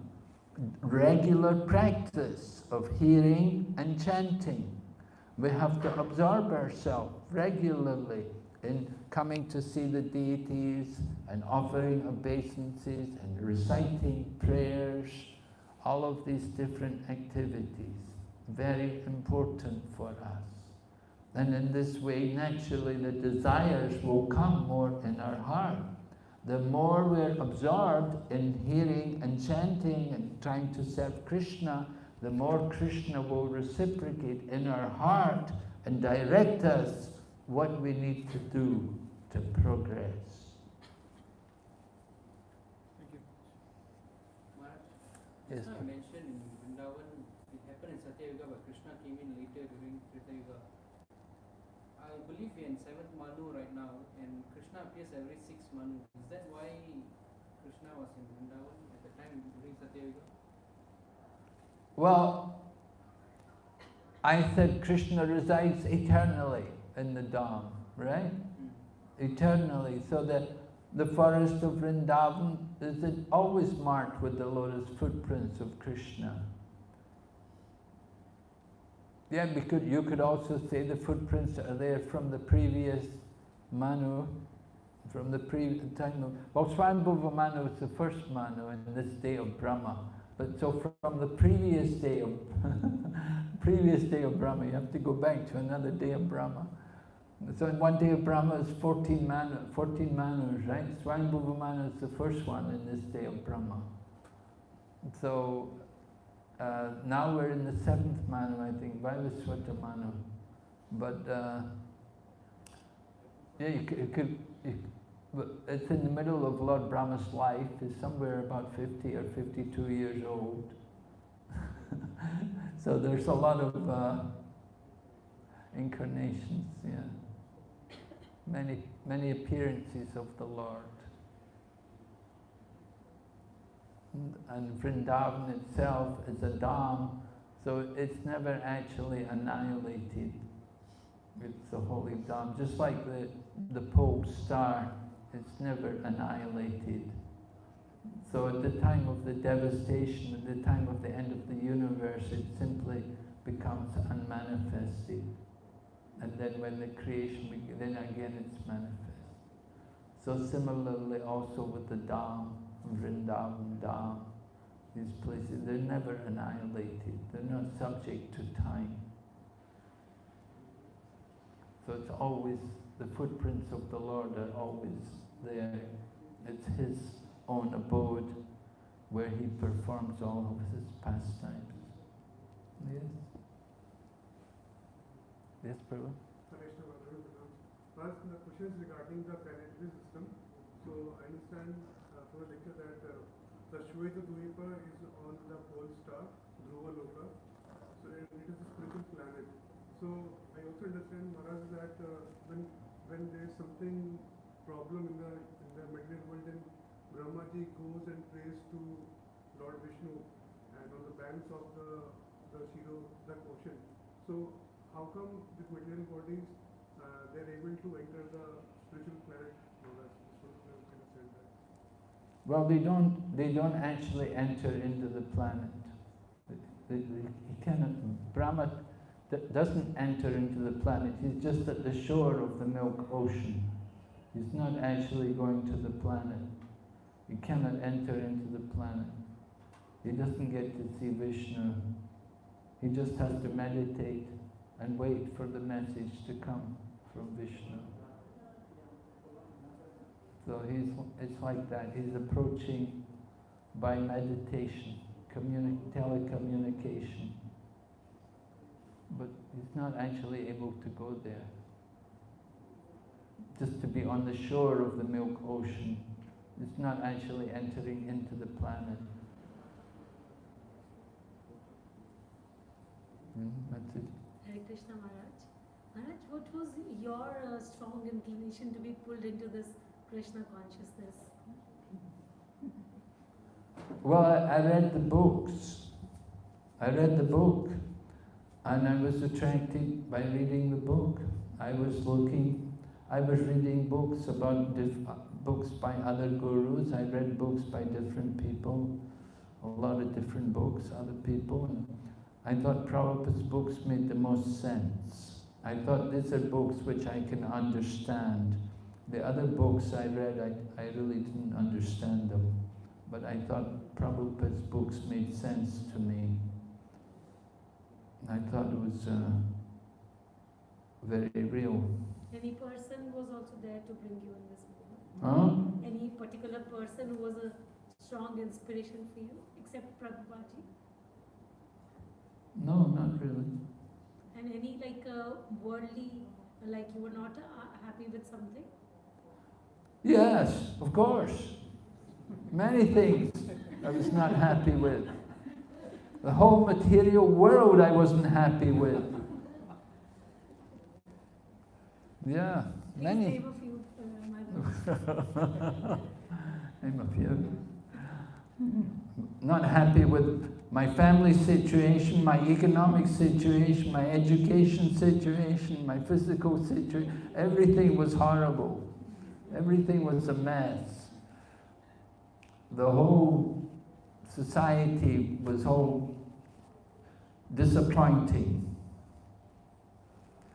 Regular practice of hearing and chanting. We have to absorb ourselves regularly in coming to see the deities and offering obeisances and reciting prayers, all of these different activities, very important for us. And in this way, naturally, the desires will come more in our heart. The more we're absorbed in hearing and chanting and trying to serve Krishna, the more Krishna will reciprocate in our heart and direct us what we need to do to progress. Thank you. Yes, Krishna sir. mentioned in Vrindavan, it happened in Satya Yuga, but Krishna came in later during Treta Yuga. I believe we are in seventh Manu right now, and Krishna appears every six Manu. Is that why Krishna was in Vrindavan at the time during Satya Yuga? Well, I said Krishna resides eternally in the Dham, right? Eternally, so that the forest of Vrindavan is always marked with the lotus footprints of Krishna. Yeah, because you could also say the footprints are there from the previous Manu, from the previous time of, well, Svayambhuva Manu is the first Manu in this day of Brahma. But so from the previous day of, previous day of Brahma, you have to go back to another day of Brahma. So in one day of Brahma is 14, manu, 14 manus, right? Svayambhuva Manu is the first one in this day of Brahma. So uh, now we're in the seventh Manu, I think, Vaivaswata Manu. But uh, yeah, you could, you could you, it's in the middle of Lord Brahma's life, he's somewhere about 50 or 52 years old. so there's a lot of uh, incarnations, yeah. Many, many appearances of the Lord. And- Vrindavan itself is a Dham, so it's never actually annihilated. It's the holy Dham, just like the, the pole star, it's never annihilated. So at the time of the devastation, at the time of the end of the universe, it simply becomes unmanifested. And then when the creation, beg- then again it's manifest. So similarly also with the Dham, Vrindavan Dham, these places, they're never annihilated. They're not subject to time. So it's always, the footprints of the Lord are always there. It's His own abode where He performs all of His pastimes. Yes? Yes, Prabhu? First, the question is regarding the planetary system. So I understand uh, from the lecture that uh, the Shweta Dvipa is on the pole star, Dhruva Loka. So it it is a spiritual planet. So I also understand, Maharaj, that uh, when when there is something problem in the in the material world, then Brahmaji goes and prays to Lord Vishnu and on the banks of the the Shiro, the ocean. So how come these material bodies uh, they're able to enter the spiritual planet? Well, they don't, they don't actually enter into the planet. They- they- He cannot, Brahma doesn't enter into the planet. He's just at the shore of the Milk Ocean. He's not actually going to the planet. He cannot enter into the planet. He doesn't get to see Vishnu. He just has to meditate and wait for the message to come from Vishnu. So he's, it's like that. He's approaching by meditation, communi- telecommunication. But he's not actually able to go there. Just to be on the shore of the Milk Ocean. It's not actually entering into the planet. Mm, that's it. Hare Krishna Maharaj. Maharaj, what was your uh, strong inclination to be pulled into this Krishna consciousness? Well, I, read the books I read the book and I was attracted by reading the book. I was looking, I was reading books about uh, books by other gurus. I read books by different people, a lot of different books, other people. And I thought Prabhupada's books made the most sense. I thought these are books which I can understand. The other books I read, I, I really didn't understand them. But I thought Prabhupada's books made sense to me. I thought it was uh, very real. Any person was also there to bring you in this movement? Huh? Any particular person who was a strong inspiration for you, except Prabhupada? No, not really. And any like uh, worldly, like you were not uh, happy with something? Yes, of course. Many things I was not happy with. The whole material world I wasn't happy with. Yeah, Please many. name a few, uh. Name a few. Not happy with my family situation, my economic situation, my education situation, my physical situation. Everything was horrible. Everything was a mess. The whole society was whole disappointing.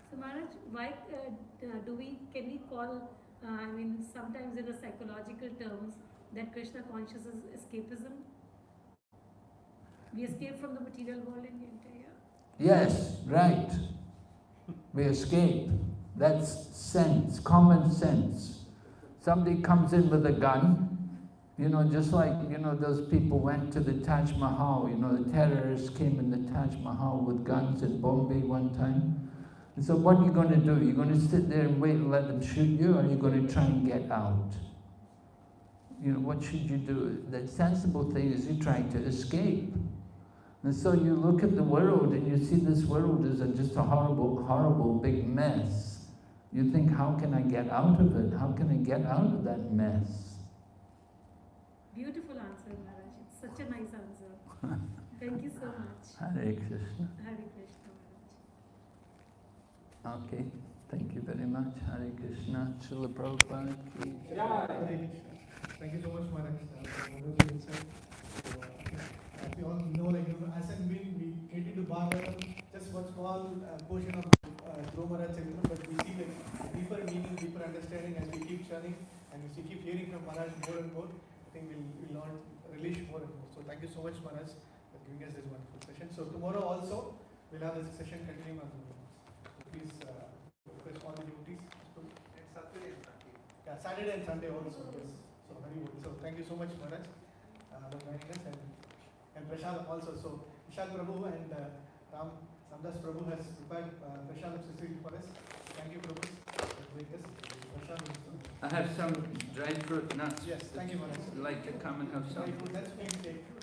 So Maharaj, why uh, do we, can we call, uh, I mean, sometimes in a psychological terms, that Krishna consciousness is escapism? We escape from the material world in the entire. Yes, right. We escape. That's sense, common sense. Somebody comes in with a gun, you know, just like, you know, those people went to the Taj Mahal, you know, the terrorists came in the Taj Mahal with guns in Bombay one time. And so what are you going to do? You're going to sit there and wait and let them shoot you, or are you going to try and get out? You know, what should you do? The sensible thing is you try to escape. And so you look at the world and you see this world is a, just a horrible, horrible big mess. You think, how can I get out of it? How can I get out of that mess? Beautiful answer, Maharaj. It's such a nice answer. Thank you so much. Hare Krishna. Hare Krishna, Maharaj. Okay, thank you very much. Hare Krishna. Srila Prabhupada ki jai. Thank you so much, Maharaj, we all know, like, you know, as and when we get into Bhagavatam, just one small uh, portion of uh, Dhruva Maharaj Charitra, but we see like deeper meaning, deeper understanding as we keep churning and as we keep hearing from Maharaj more and more, I think we'll, we'll learn, relish more and more. So thank you so much, Maharaj, for giving us this wonderful session. So tomorrow also, we'll have this session continuing on. So please uh, request all the devotees. Yeah, Saturday and Sunday also, yes. So, very good. So, thank you so much, Maharaj, uh, for joining us and, and Prashad also. So, Vishal Prabhu and uh, Ram Samdas Prabhu has prepared uh, Prashad Sisri for us. Thank you, Prabhu, for doing this. Prashad is, I have some dried fruit nuts. Yes, thank you, Maharaj. Would like to come and have some? Good. Let's take.